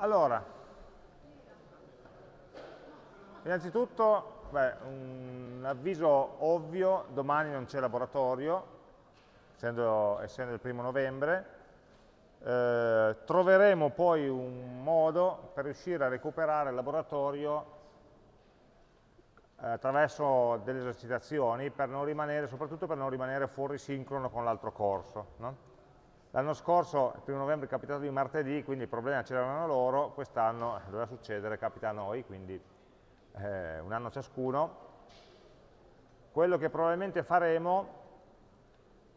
Allora, innanzitutto, beh, un avviso ovvio, domani non c'è laboratorio, essendo, essendo, il primo novembre, eh, troveremo poi un modo per riuscire a recuperare il laboratorio eh, attraverso delle esercitazioni, per rimanere, soprattutto per non rimanere fuori sincrono con l'altro corso. No? L'anno scorso, il primo novembre, è capitato di martedì, quindi i problemi c'erano loro, quest'anno eh, doveva succedere, capita a noi, quindi eh, un anno ciascuno. Quello che probabilmente faremo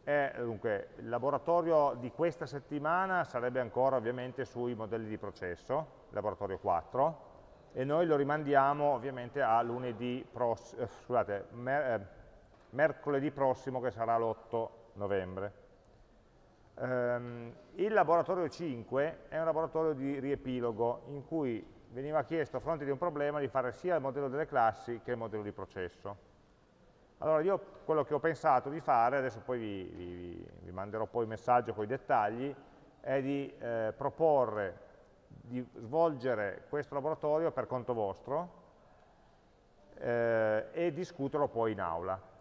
è, dunque, il laboratorio di questa settimana sarebbe ancora ovviamente sui modelli di processo, laboratorio 4, e noi lo rimandiamo ovviamente a lunedì prossimo, eh, scusate, mer eh, mercoledì prossimo che sarà l'8 novembre. Um, il laboratorio 5 è un laboratorio di riepilogo in cui veniva chiesto a fronte di un problema di fare sia il modello delle classi che il modello di processo. Allora io quello che ho pensato di fare, adesso poi vi, vi, vi manderò poi il messaggio con i dettagli, è di eh, proporre di svolgere questo laboratorio per conto vostro eh, e discuterlo poi in aula.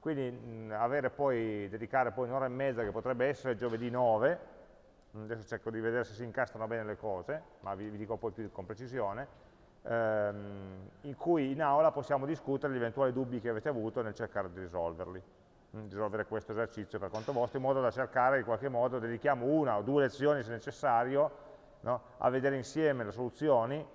Quindi mh, poi, dedicare poi un'ora e mezza, che potrebbe essere giovedì 9, adesso cerco di vedere se si incastrano bene le cose, ma vi, vi dico poi più con precisione, ehm, in cui in aula possiamo discutere gli eventuali dubbi che avete avuto nel cercare di risolverli, di risolvere questo esercizio per conto vostro, in modo da cercare in qualche modo, dedichiamo una o due lezioni se necessario, no, a vedere insieme le soluzioni,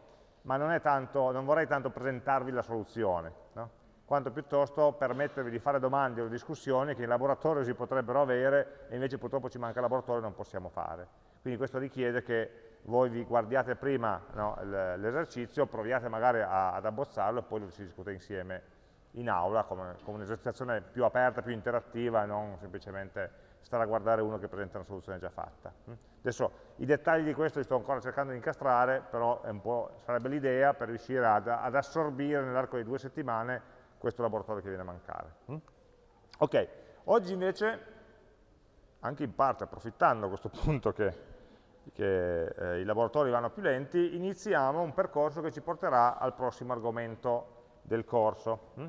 ma non, tanto, non vorrei tanto presentarvi la soluzione, no? Quanto piuttosto permettervi di fare domande o discussioni che in laboratorio si potrebbero avere e invece purtroppo ci manca il laboratorio e non possiamo fare. Quindi questo richiede che voi vi guardiate prima no, l'esercizio, proviate magari a, ad abbozzarlo e poi lo si discute insieme in aula come, come un'esercitazione più aperta, più interattiva e non semplicemente stare a guardare uno che presenta una soluzione già fatta. Adesso i dettagli di questo li sto ancora cercando di incastrare, però sarebbe l'idea per riuscire ad, ad assorbire nell'arco di due settimane questo laboratorio che viene a mancare. Mm? Ok, oggi invece, anche in parte approfittando a questo punto che, che eh, i laboratori vanno più lenti, iniziamo un percorso che ci porterà al prossimo argomento del corso. Mm?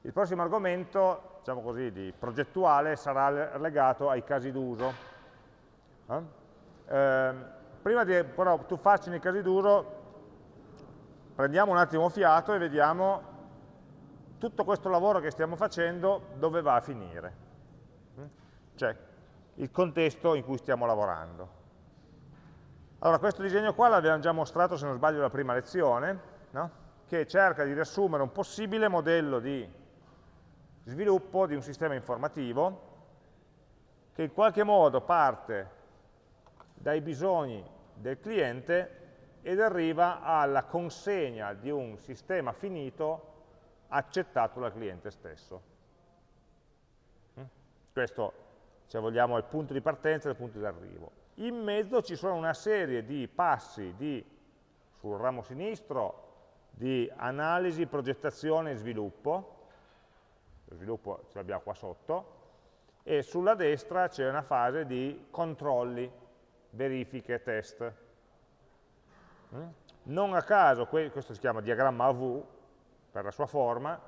Il prossimo argomento, diciamo così, di progettuale sarà legato ai casi d'uso. Eh? Eh, prima di però tuffarci nei casi d'uso, prendiamo un attimo fiato e vediamo tutto questo lavoro che stiamo facendo dove va a finire? Mm? Cioè, il contesto in cui stiamo lavorando. Allora, questo disegno qua l'abbiamo già mostrato, se non sbaglio, la prima lezione, no? che cerca di riassumere un possibile modello di sviluppo di un sistema informativo che in qualche modo parte dai bisogni del cliente ed arriva alla consegna di un sistema finito accettato dal cliente stesso. Mm? Questo, se vogliamo, è il punto di partenza e il punto di arrivo. In mezzo ci sono una serie di passi di, sul ramo sinistro di analisi, progettazione e sviluppo, lo sviluppo ce l'abbiamo qua sotto, e sulla destra c'è una fase di controlli, verifiche, test. Mm? Non a caso, questo si chiama diagramma AV, per la sua forma,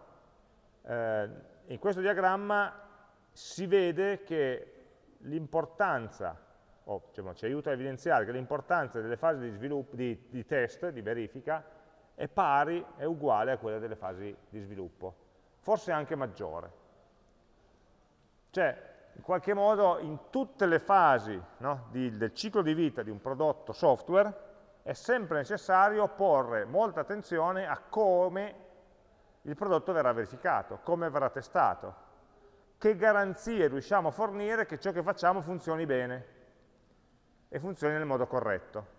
eh, in questo diagramma si vede che l'importanza, o diciamo, ci aiuta a evidenziare che l'importanza delle fasi di, sviluppo, di, di test, di verifica, è pari, è uguale a quella delle fasi di sviluppo, forse anche maggiore. Cioè, in qualche modo, in tutte le fasi no, di, del ciclo di vita di un prodotto software, è sempre necessario porre molta attenzione a come il prodotto verrà verificato, come verrà testato, che garanzie riusciamo a fornire che ciò che facciamo funzioni bene e funzioni nel modo corretto.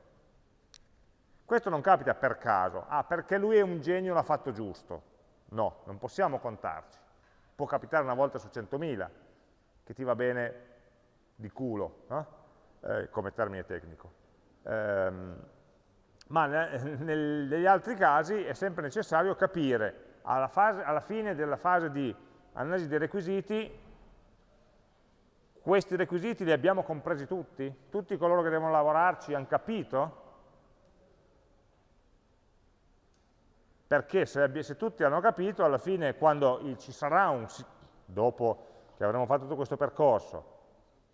Questo non capita per caso, ah, perché lui è un genio, l'ha fatto giusto. No, non possiamo contarci. Può capitare una volta su 100.000, che ti va bene di culo, no? eh, come termine tecnico. Ehm, ma negli altri casi è sempre necessario capire alla, fase, alla fine della fase di analisi dei requisiti, questi requisiti li abbiamo compresi tutti? Tutti coloro che devono lavorarci hanno capito? Perché se, se tutti hanno capito, alla fine quando ci sarà un, dopo che avremo fatto tutto questo percorso,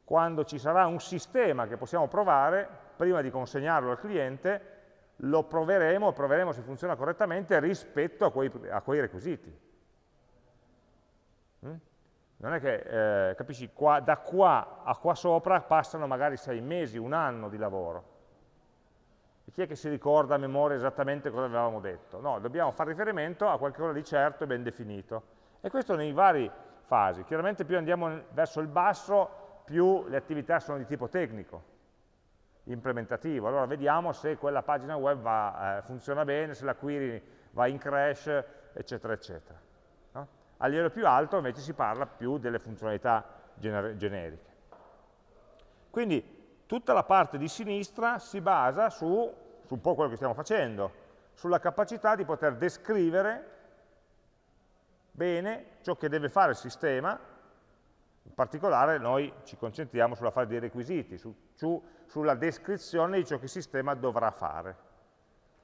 quando ci sarà un sistema che possiamo provare, prima di consegnarlo al cliente, lo proveremo, proveremo se funziona correttamente rispetto a quei, a quei requisiti. Mm? Non è che, eh, capisci, qua, da qua a qua sopra passano magari sei mesi, un anno di lavoro. E chi è che si ricorda a memoria esattamente cosa avevamo detto? No, dobbiamo fare riferimento a qualcosa di certo e ben definito. E questo nei vari fasi. Chiaramente più andiamo verso il basso, più le attività sono di tipo tecnico, implementativo. Allora vediamo se quella pagina web va, eh, funziona bene, se la query va in crash, eccetera, eccetera. A livello più alto invece si parla più delle funzionalità gener generiche. Quindi tutta la parte di sinistra si basa su, su un po' quello che stiamo facendo, sulla capacità di poter descrivere bene ciò che deve fare il sistema, particolare noi ci concentriamo sulla fase dei requisiti, su, su, sulla descrizione di ciò che il sistema dovrà fare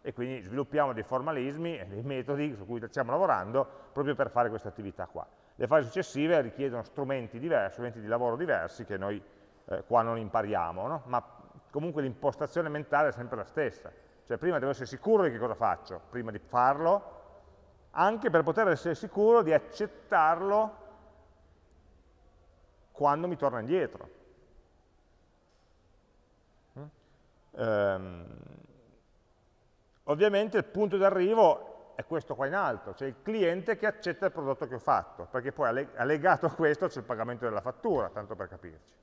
e quindi sviluppiamo dei formalismi e dei metodi su cui stiamo lavorando proprio per fare questa attività qua. Le fasi successive richiedono strumenti diversi, strumenti di lavoro diversi che noi eh, qua non impariamo, no? ma comunque l'impostazione mentale è sempre la stessa. Cioè prima devo essere sicuro di che cosa faccio, prima di farlo, anche per poter essere sicuro di accettarlo quando mi torna indietro. Um, Ovviamente il punto d'arrivo è questo qua in alto, cioè il cliente che accetta il prodotto che ho fatto, perché poi allegato a questo c'è il pagamento della fattura, tanto per capirci.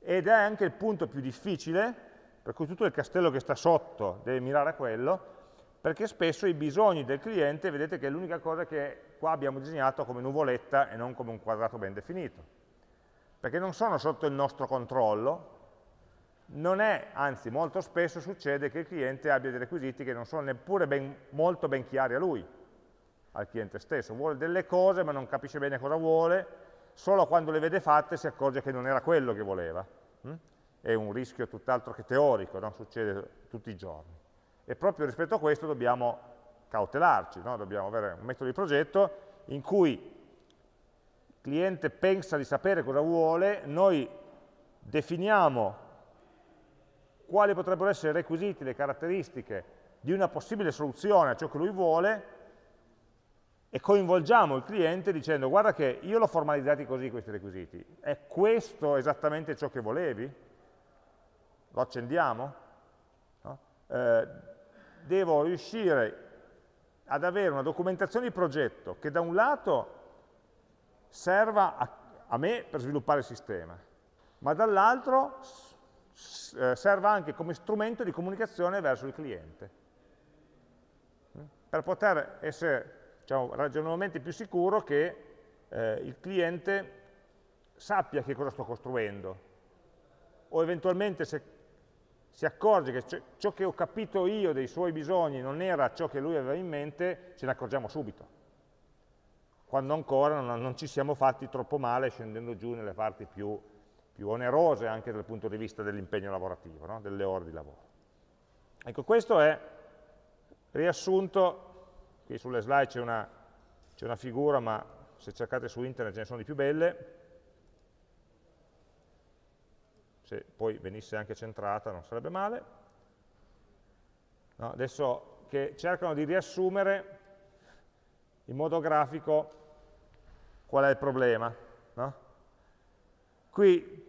Ed è anche il punto più difficile, per cui tutto il castello che sta sotto deve mirare a quello, perché spesso i bisogni del cliente, vedete che è l'unica cosa che qua abbiamo disegnato come nuvoletta e non come un quadrato ben definito. Perché non sono sotto il nostro controllo, non è, anzi molto spesso succede che il cliente abbia dei requisiti che non sono neppure ben, molto ben chiari a lui, al cliente stesso, vuole delle cose ma non capisce bene cosa vuole, solo quando le vede fatte si accorge che non era quello che voleva. Hm? È un rischio tutt'altro che teorico, non succede tutti i giorni. E proprio rispetto a questo dobbiamo cautelarci, no? dobbiamo avere un metodo di progetto in cui il cliente pensa di sapere cosa vuole, noi definiamo quali potrebbero essere i requisiti, le caratteristiche di una possibile soluzione a ciò che lui vuole e coinvolgiamo il cliente dicendo guarda che io l'ho formalizzati così questi requisiti, è questo esattamente ciò che volevi? Lo accendiamo? No? Eh, devo riuscire ad avere una documentazione di progetto che da un lato serva a, a me per sviluppare il sistema, ma dall'altro eh, serva anche come strumento di comunicazione verso il cliente, mm? per poter essere diciamo, ragionevolmente più sicuro che eh, il cliente sappia che cosa sto costruendo, o eventualmente se si accorge che ciò che ho capito io dei suoi bisogni non era ciò che lui aveva in mente, ce ne accorgiamo subito, quando ancora non, non ci siamo fatti troppo male scendendo giù nelle parti più più onerose anche dal punto di vista dell'impegno lavorativo, no? delle ore di lavoro. Ecco, questo è riassunto, qui sulle slide c'è una, una figura, ma se cercate su internet ce ne sono di più belle, se poi venisse anche centrata non sarebbe male. No, adesso che cercano di riassumere in modo grafico qual è il problema. No? Qui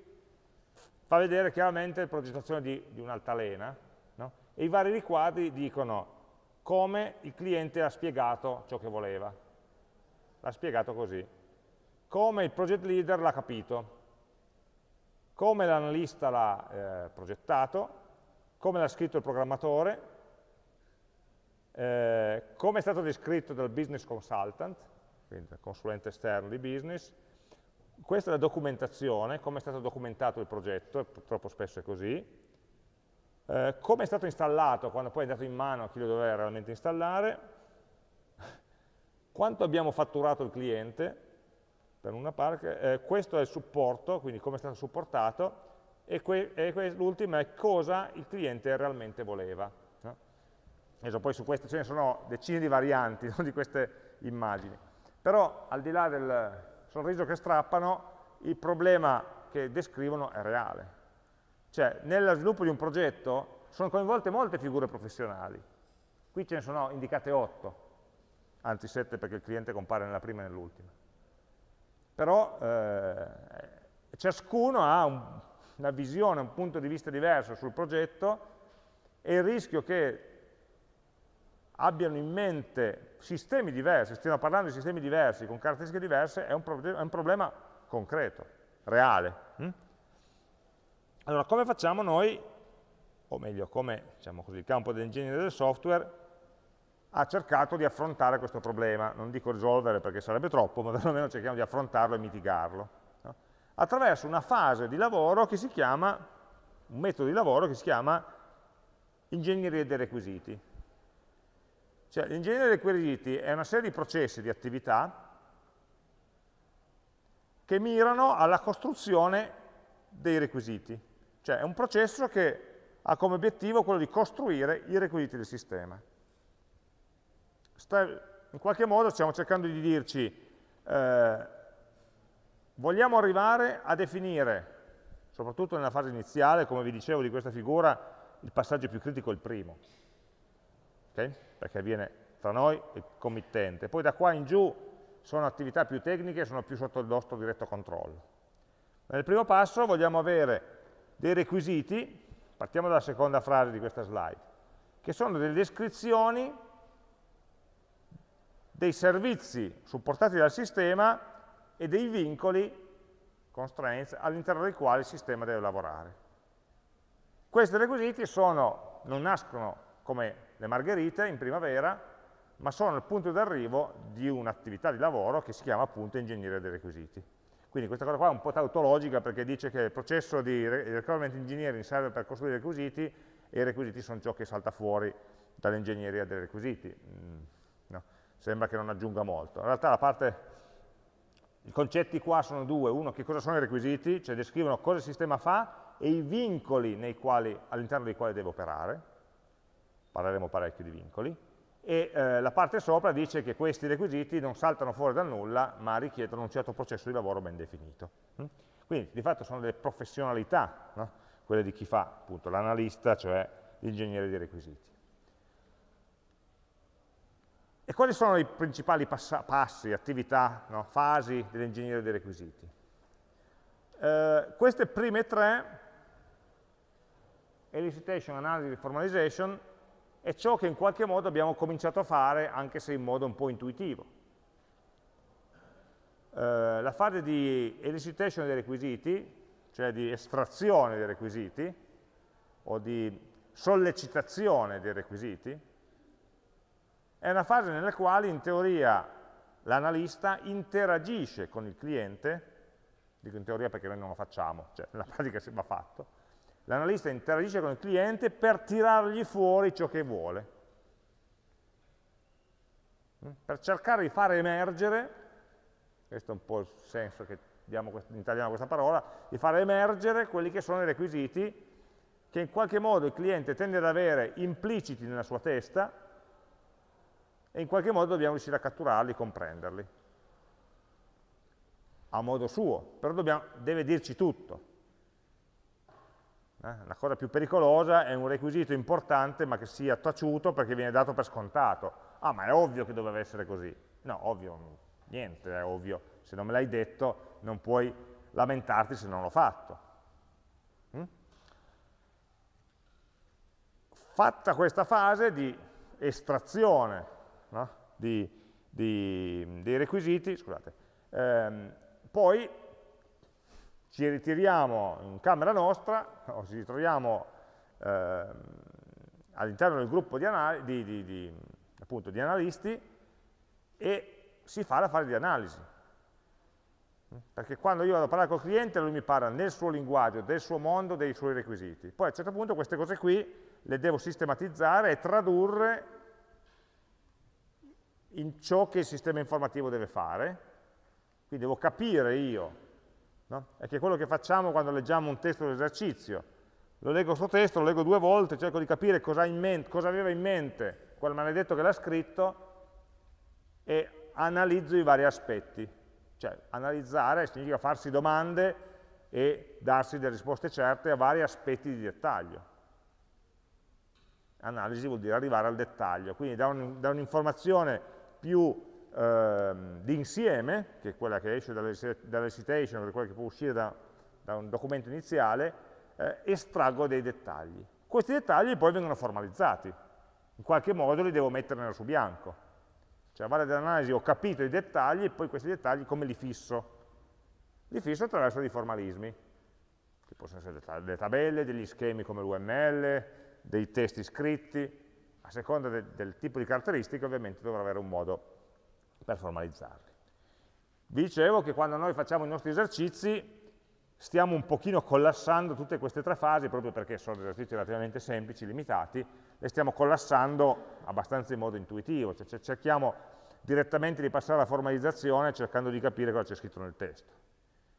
fa vedere chiaramente la progettazione di, di un'altalena no? e i vari riquadri dicono come il cliente ha spiegato ciò che voleva. L'ha spiegato così. Come il project leader l'ha capito, come l'analista l'ha eh, progettato, come l'ha scritto il programmatore, eh, come è stato descritto dal business consultant, quindi dal consulente esterno di business, questa è la documentazione, come è stato documentato il progetto, purtroppo spesso è così, eh, come è stato installato quando poi è andato in mano a chi lo doveva realmente installare, quanto abbiamo fatturato il cliente, per una parte, eh, questo è il supporto, quindi come è stato supportato, e, e l'ultima è cosa il cliente realmente voleva. No? Adesso poi su queste ce ne sono decine di varianti no, di queste immagini. Però al di là del sorriso che strappano, il problema che descrivono è reale. Cioè, nello sviluppo di un progetto sono coinvolte molte figure professionali. Qui ce ne sono indicate 8, anzi 7 perché il cliente compare nella prima e nell'ultima. Però eh, ciascuno ha un, una visione, un punto di vista diverso sul progetto e il rischio che abbiano in mente sistemi diversi, stiamo parlando di sistemi diversi, con caratteristiche diverse, è un, è un problema concreto, reale. Hm? Allora, come facciamo noi, o meglio, come diciamo così, il campo dell'ingegneria del software ha cercato di affrontare questo problema, non dico risolvere perché sarebbe troppo, ma perlomeno cerchiamo di affrontarlo e mitigarlo, no? attraverso una fase di lavoro che si chiama, un metodo di lavoro che si chiama ingegneria dei requisiti. Cioè, l'ingegneria dei requisiti è una serie di processi, di attività, che mirano alla costruzione dei requisiti. Cioè è un processo che ha come obiettivo quello di costruire i requisiti del sistema. In qualche modo stiamo cercando di dirci, eh, vogliamo arrivare a definire, soprattutto nella fase iniziale, come vi dicevo di questa figura, il passaggio più critico è il primo, okay? perché avviene tra noi e il committente. Poi da qua in giù sono attività più tecniche, sono più sotto il nostro diretto controllo. Nel primo passo vogliamo avere dei requisiti, partiamo dalla seconda frase di questa slide, che sono delle descrizioni dei servizi supportati dal sistema e dei vincoli, constraints, all'interno dei quali il sistema deve lavorare. Questi requisiti sono, non nascono come le margherite in primavera, ma sono il punto d'arrivo di un'attività di lavoro che si chiama appunto ingegneria dei requisiti. Quindi questa cosa qua è un po' tautologica perché dice che il processo di requirement engineering serve per costruire i requisiti e i requisiti sono ciò che salta fuori dall'ingegneria dei requisiti. Sembra che non aggiunga molto. In realtà parte, i concetti qua sono due, uno che cosa sono i requisiti, cioè descrivono cosa il sistema fa e i vincoli all'interno dei quali deve operare, parleremo parecchio di vincoli, e eh, la parte sopra dice che questi requisiti non saltano fuori dal nulla, ma richiedono un certo processo di lavoro ben definito. Mm? Quindi di fatto sono delle professionalità, no? quelle di chi fa l'analista, cioè l'ingegnere dei requisiti. E quali sono i principali passi, attività, no? fasi dell'ingegneria dei requisiti? Eh, queste prime tre, elicitation, analysis, formalization, è ciò che in qualche modo abbiamo cominciato a fare, anche se in modo un po' intuitivo. Eh, la fase di elicitation dei requisiti, cioè di estrazione dei requisiti, o di sollecitazione dei requisiti, è una fase nella quale in teoria l'analista interagisce con il cliente, dico in teoria perché noi non lo facciamo, cioè nella pratica va fatto, l'analista interagisce con il cliente per tirargli fuori ciò che vuole, mm? per cercare di fare emergere, questo è un po' il senso che diamo in italiano a questa parola, di fare emergere quelli che sono i requisiti che in qualche modo il cliente tende ad avere impliciti nella sua testa e in qualche modo dobbiamo riuscire a catturarli, comprenderli a modo suo, però dobbiamo, deve dirci tutto. Eh? La cosa più pericolosa è un requisito importante ma che sia taciuto perché viene dato per scontato. Ah, ma è ovvio che doveva essere così. No, ovvio, niente è ovvio. Se non me l'hai detto non puoi lamentarti se non l'ho fatto. Mm? Fatta questa fase di estrazione no? di, di, dei requisiti, scusate, ehm, poi ci ritiriamo in camera nostra o ci ritroviamo eh, all'interno del gruppo di, di, appunto, di analisti e si fa la fase di analisi. Perché quando io vado a parlare col cliente lui mi parla nel suo linguaggio, del suo mondo, dei suoi requisiti. Poi a un certo punto queste cose qui le devo sistematizzare e tradurre in ciò che il sistema informativo deve fare. Quindi devo capire io no? è che quello che facciamo quando leggiamo un testo d'esercizio. Lo leggo questo testo, lo leggo due volte, cerco di capire cosa, mente, cosa aveva in mente quel maledetto che l'ha scritto e analizzo i vari aspetti. Cioè, analizzare significa farsi domande e darsi delle risposte certe a vari aspetti di dettaglio. Analisi vuol dire arrivare al dettaglio, quindi da un'informazione più eh, di insieme, che è quella che esce dalle citation, che è quella che può uscire da, da un documento iniziale, eh, estraggo dei dettagli. Questi dettagli poi vengono formalizzati, in qualche modo li devo mettere nero su bianco. Cioè a valle dell'analisi ho capito i dettagli e poi questi dettagli come li fisso? Li fisso attraverso dei formalismi, che possono essere delle tabelle, degli schemi come l'UML, dei testi scritti, a seconda de del tipo di caratteristiche ovviamente dovrò avere un modo per formalizzarli. Vi dicevo che quando noi facciamo i nostri esercizi stiamo un pochino collassando tutte queste tre fasi, proprio perché sono esercizi relativamente semplici, limitati, le stiamo collassando abbastanza in modo intuitivo, cioè cerchiamo direttamente di passare alla formalizzazione cercando di capire cosa c'è scritto nel testo.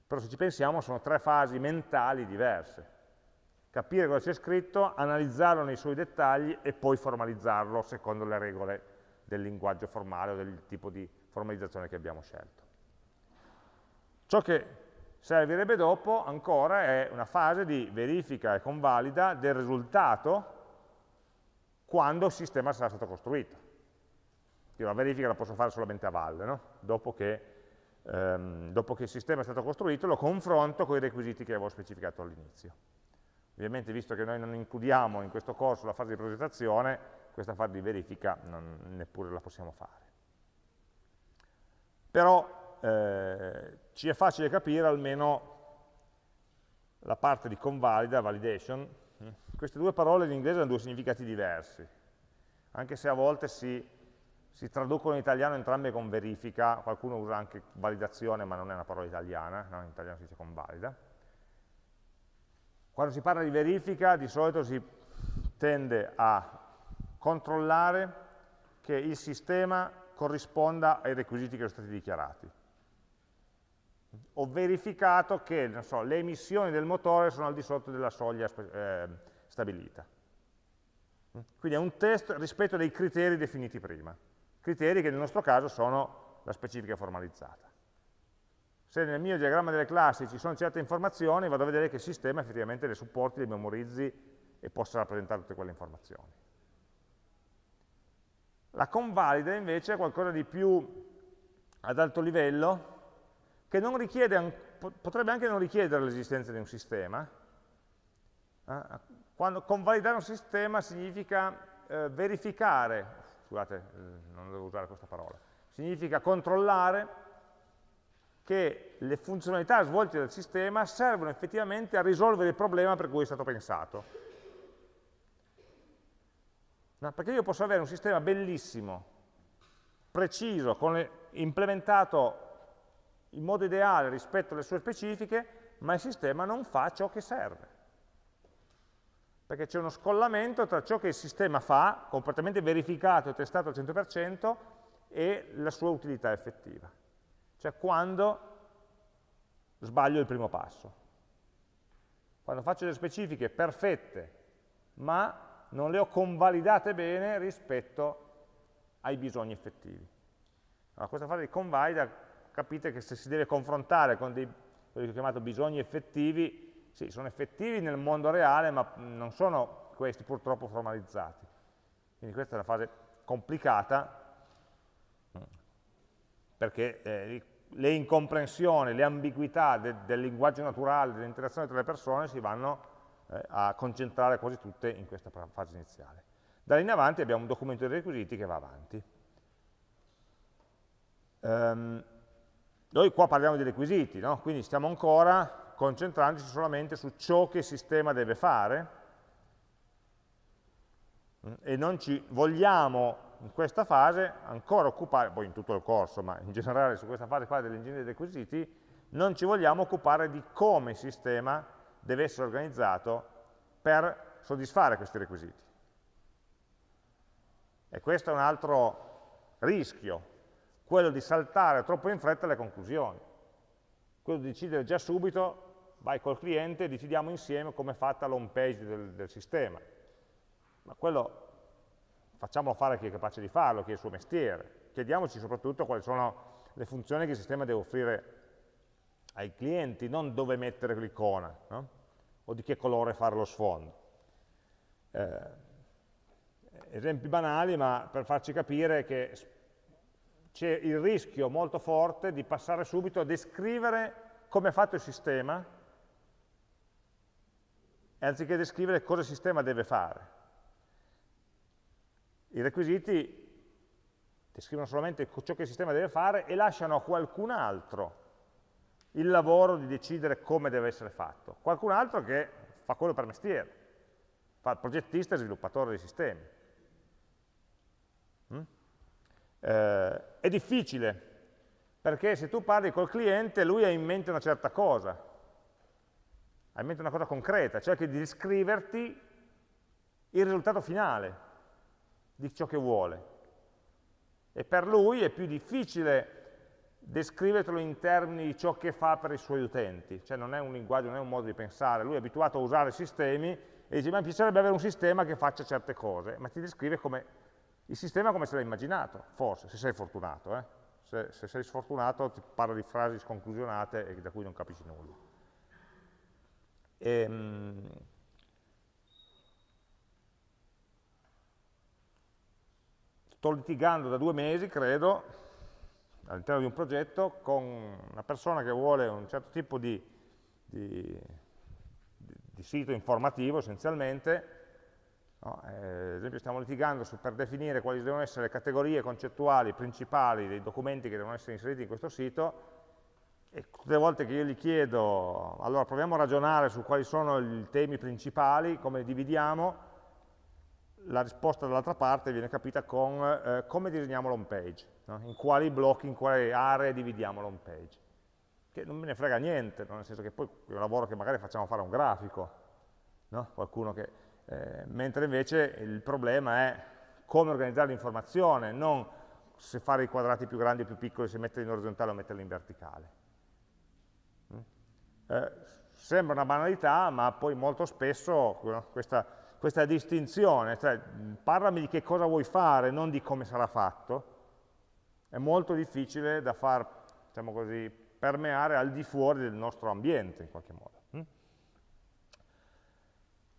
Però se ci pensiamo sono tre fasi mentali diverse. Capire cosa c'è scritto, analizzarlo nei suoi dettagli e poi formalizzarlo secondo le regole del linguaggio formale o del tipo di formalizzazione che abbiamo scelto. Ciò che servirebbe dopo ancora è una fase di verifica e convalida del risultato quando il sistema sarà stato costruito. Io la verifica la posso fare solamente a valle, no? dopo, che, ehm, dopo che il sistema è stato costruito lo confronto con i requisiti che avevo specificato all'inizio. Ovviamente visto che noi non includiamo in questo corso la fase di progettazione, questa fase di verifica non, neppure la possiamo fare. Però eh, ci è facile capire almeno la parte di convalida, validation, queste due parole in inglese hanno due significati diversi, anche se a volte si, si traducono in italiano entrambe con verifica, qualcuno usa anche validazione ma non è una parola italiana, no? in italiano si dice convalida. Quando si parla di verifica di solito si tende a controllare che il sistema corrisponda ai requisiti che sono stati dichiarati. Ho verificato che so, le emissioni del motore sono al di sotto della soglia eh, stabilita. Quindi è un test rispetto dei criteri definiti prima, criteri che nel nostro caso sono la specifica formalizzata. Se nel mio diagramma delle classi ci sono certe informazioni, vado a vedere che il sistema effettivamente le supporti, le memorizzi e possa rappresentare tutte quelle informazioni. La convalida invece è qualcosa di più ad alto livello, che richiede, potrebbe anche non richiedere l'esistenza di un sistema. Eh? Quando convalidare un sistema significa eh, verificare, scusate, eh, non devo usare questa parola, significa controllare che le funzionalità svolte dal sistema servono effettivamente a risolvere il problema per cui è stato pensato. No, perché io posso avere un sistema bellissimo, preciso, le, implementato in modo ideale rispetto alle sue specifiche, ma il sistema non fa ciò che serve. Perché c'è uno scollamento tra ciò che il sistema fa, completamente verificato e testato al 100%, e la sua utilità effettiva. Cioè quando sbaglio il primo passo. Quando faccio le specifiche perfette, ma non le ho convalidate bene rispetto ai bisogni effettivi. Allora, questa fase di convalida, capite che se si deve confrontare con dei, quelli che ho chiamato bisogni effettivi, sì, sono effettivi nel mondo reale, ma non sono questi purtroppo formalizzati. Quindi questa è una fase complicata, perché eh, le incomprensioni, le ambiguità de, del linguaggio naturale, dell'interazione tra le persone si vanno eh, a concentrare quasi tutte in questa fase iniziale. Da lì in avanti abbiamo un documento dei requisiti che va avanti. Um, noi qua parliamo di requisiti, no? quindi stiamo ancora concentrandoci solamente su ciò che il sistema deve fare mm, e non ci vogliamo in questa fase ancora occupare, poi in tutto il corso, ma in generale su questa fase qua dell'ingegneria dei requisiti, non ci vogliamo occupare di come il sistema deve essere organizzato per soddisfare questi requisiti. E questo è un altro rischio, quello di saltare troppo in fretta le conclusioni, quello di decidere già subito, vai col cliente e decidiamo insieme come è fatta l'home page del, del sistema. Ma quello facciamolo fare a chi è capace di farlo, chi è il suo mestiere. Chiediamoci soprattutto quali sono le funzioni che il sistema deve offrire ai clienti, non dove mettere l'icona, no? o di che colore fare lo sfondo. Eh, esempi banali, ma per farci capire che c'è il rischio molto forte di passare subito a descrivere come è fatto il sistema, anziché descrivere cosa il sistema deve fare. I requisiti descrivono solamente ciò che il sistema deve fare e lasciano a qualcun altro il lavoro di decidere come deve essere fatto. Qualcun altro che fa quello per mestiere, fa il progettista e sviluppatore dei sistemi. Mm? Eh, è difficile, perché se tu parli col cliente, lui ha in mente una certa cosa, ha in mente una cosa concreta, cioè che di descriverti il risultato finale di ciò che vuole. E per lui è più difficile descrivertelo in termini di ciò che fa per i suoi utenti, cioè non è un linguaggio, non è un modo di pensare, lui è abituato a usare sistemi e dice ma mi piacerebbe avere un sistema che faccia certe cose, ma ti descrive come il sistema come se l'ha immaginato, forse, se sei fortunato. Eh? Se, se, sei sfortunato ti parla di frasi sconclusionate da cui non capisci nulla. E, sto litigando da due mesi, credo, all'interno di un progetto con una persona che vuole un certo tipo di, di, di sito informativo essenzialmente, No? Eh, ad esempio stiamo litigando su, per definire quali devono essere le categorie concettuali principali dei documenti che devono essere inseriti in questo sito e tutte le volte che io gli chiedo, allora proviamo a ragionare su quali sono i temi principali, come li dividiamo, la risposta dall'altra parte viene capita con eh, come disegniamo l'home page, no? in quali blocchi, in quali aree dividiamo l'home page. Che non me ne frega niente, nel senso che poi è un lavoro che magari facciamo fare a un grafico, no? qualcuno che eh, mentre invece il problema è come organizzare l'informazione, non se fare i quadrati più grandi o più piccoli, se metterli in orizzontale o metterli in verticale. Mm? Eh, sembra una banalità, ma poi molto spesso questa, questa distinzione, cioè parlami di che cosa vuoi fare, non di come sarà fatto, è molto difficile da far, diciamo così, permeare al di fuori del nostro ambiente in qualche modo.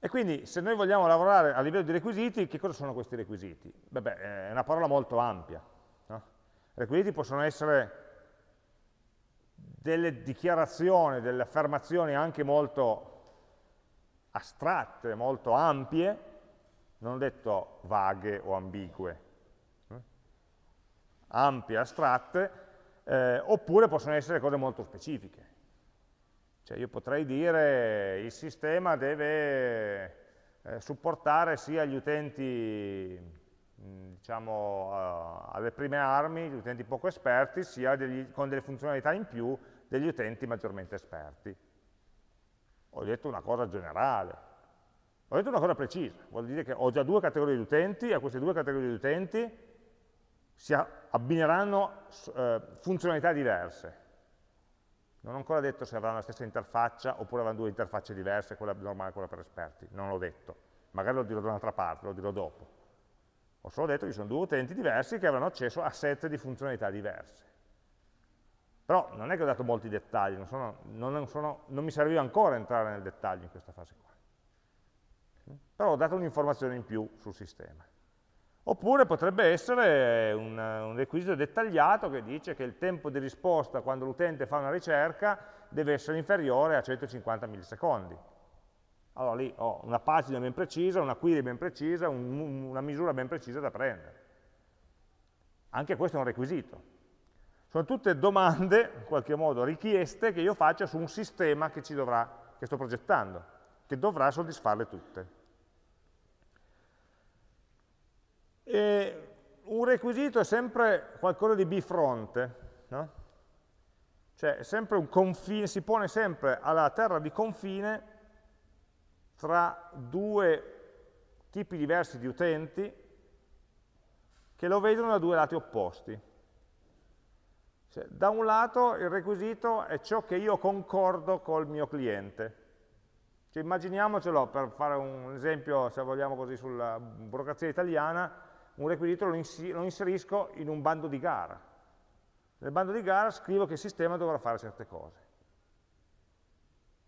E quindi se noi vogliamo lavorare a livello di requisiti, che cosa sono questi requisiti? Beh, è una parola molto ampia. No? Requisiti possono essere delle dichiarazioni, delle affermazioni anche molto astratte, molto ampie, non ho detto vaghe o ambigue, eh? ampie, astratte, eh, oppure possono essere cose molto specifiche. Cioè io potrei dire il sistema deve eh, supportare sia gli utenti diciamo, uh, alle prime armi, gli utenti poco esperti, sia degli, con delle funzionalità in più degli utenti maggiormente esperti. Ho detto una cosa generale, ho detto una cosa precisa, vuol dire che ho già due categorie di utenti e a queste due categorie di utenti si abbineranno eh, funzionalità diverse. Non ho ancora detto se avranno la stessa interfaccia oppure avranno due interfacce diverse, quella normale e quella per esperti, non l'ho detto. Magari lo dirò da un'altra parte, lo dirò dopo. Ho solo detto che ci sono due utenti diversi che avranno accesso a set di funzionalità diverse. Però non è che ho dato molti dettagli, non, sono, non, sono, non mi serviva ancora entrare nel dettaglio in questa fase qua. Però ho dato un'informazione in più sul sistema. Oppure potrebbe essere un, un, requisito dettagliato che dice che il tempo di risposta quando l'utente fa una ricerca deve essere inferiore a 150 millisecondi. Allora lì ho una pagina ben precisa, una query ben precisa, un, una misura ben precisa da prendere. Anche questo è un requisito. Sono tutte domande, in qualche modo, richieste che io faccio su un sistema che, dovrà, che sto progettando, che dovrà soddisfarle tutte. E un requisito è sempre qualcosa di bifronte, no? cioè confine, si pone sempre alla terra di confine tra due tipi diversi di utenti che lo vedono da due lati opposti. Cioè, da un lato il requisito è ciò che io concordo col mio cliente. Cioè, immaginiamocelo, per fare un esempio, se vogliamo così, sulla burocrazia italiana, un requisito lo, inserisco in un bando di gara. Nel bando di gara scrivo che il sistema dovrà fare certe cose.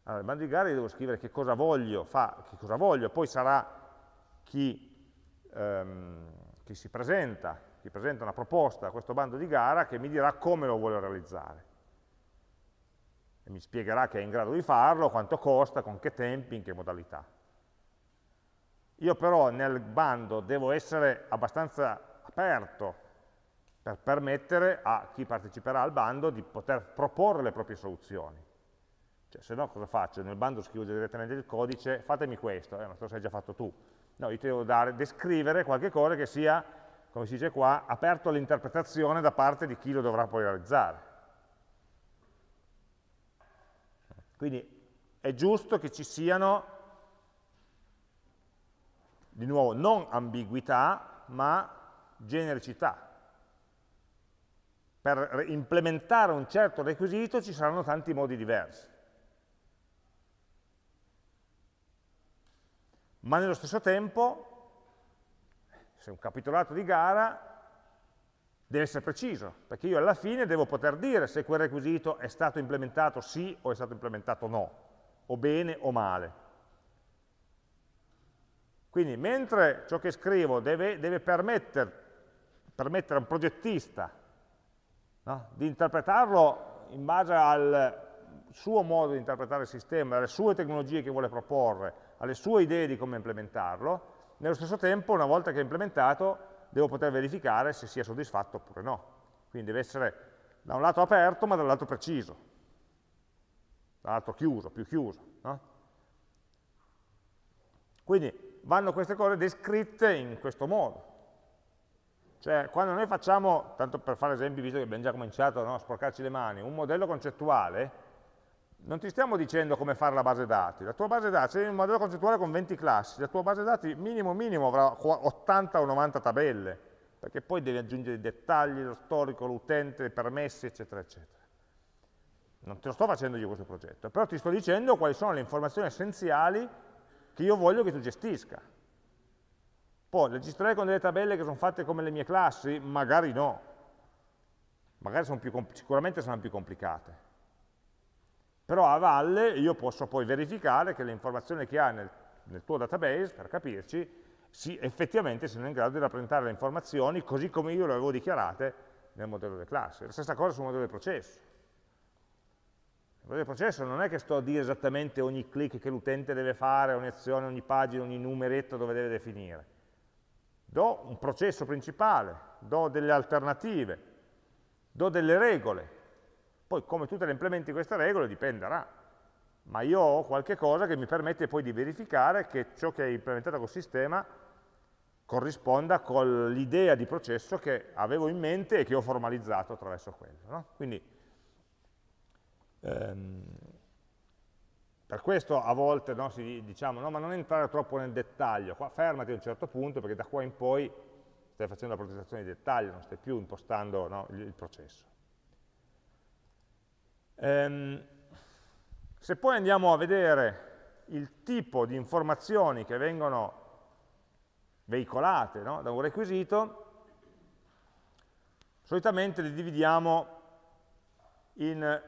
Allora, nel bando di gara io devo scrivere che cosa voglio, fa, che cosa voglio poi sarà chi, ehm, chi si presenta, chi presenta una proposta a questo bando di gara che mi dirà come lo vuole realizzare. E mi spiegherà che è in grado di farlo, quanto costa, con che tempi, in che modalità. Io però nel bando devo essere abbastanza aperto per permettere a chi parteciperà al bando di poter proporre le proprie soluzioni. Cioè, se no cosa faccio? Nel bando scrivo direttamente il codice, fatemi questo, eh, ma lo sei già fatto tu. No, io ti devo dare, descrivere qualche cosa che sia, come si dice qua, aperto all'interpretazione da parte di chi lo dovrà poi realizzare. Quindi è giusto che ci siano di nuovo, non ambiguità, ma genericità. Per implementare un certo requisito ci saranno tanti modi diversi. Ma nello stesso tempo, se un capitolato di gara deve essere preciso, perché io alla fine devo poter dire se quel requisito è stato implementato sì o è stato implementato no, o bene o male. Quindi mentre ciò che scrivo deve, deve permettere, permettere, a un progettista no, di interpretarlo in base al suo modo di interpretare il sistema, alle sue tecnologie che vuole proporre, alle sue idee di come implementarlo, nello stesso tempo, una volta che è implementato, devo poter verificare se sia soddisfatto oppure no. Quindi deve essere da un lato aperto, ma dall'altro preciso, dall'altro chiuso, più chiuso. No? Quindi vanno queste cose descritte in questo modo. Cioè, quando noi facciamo, tanto per fare esempi, visto che abbiamo già cominciato no, a sporcarci le mani, un modello concettuale, non ti stiamo dicendo come fare la base dati. La tua base dati, se hai un modello concettuale con 20 classi, la tua base dati minimo minimo avrà 80 o 90 tabelle, perché poi devi aggiungere i dettagli, lo storico, l'utente, i permessi, eccetera, eccetera. Non te lo sto facendo io questo progetto, però ti sto dicendo quali sono le informazioni essenziali che io voglio che tu gestisca. Poi, le gestirei con delle tabelle che sono fatte come le mie classi? Magari no. Magari sono più, sicuramente saranno più complicate. Però a valle io posso poi verificare che le informazioni che ha nel, nel tuo database, per capirci, sì, effettivamente siano in grado di rappresentare le informazioni così come io le avevo dichiarate nel modello delle classi. La stessa cosa sul modello del processo. Il processo non è che sto a dire esattamente ogni clic che l'utente deve fare, ogni azione, ogni pagina, ogni numeretto dove deve definire. Do un processo principale, do delle alternative, do delle regole. Poi come tutte le implementi queste regole dipenderà. Ma io ho qualche cosa che mi permette poi di verificare che ciò che è implementato col sistema corrisponda con l'idea di processo che avevo in mente e che ho formalizzato attraverso quello. No? Quindi Ehm, per questo a volte no, si diciamo no, ma non entrare troppo nel dettaglio, qua fermati a un certo punto perché da qua in poi stai facendo la progettazione di dettaglio, non stai più impostando no, il, il, processo. Ehm, se poi andiamo a vedere il tipo di informazioni che vengono veicolate no, da un requisito, solitamente li dividiamo in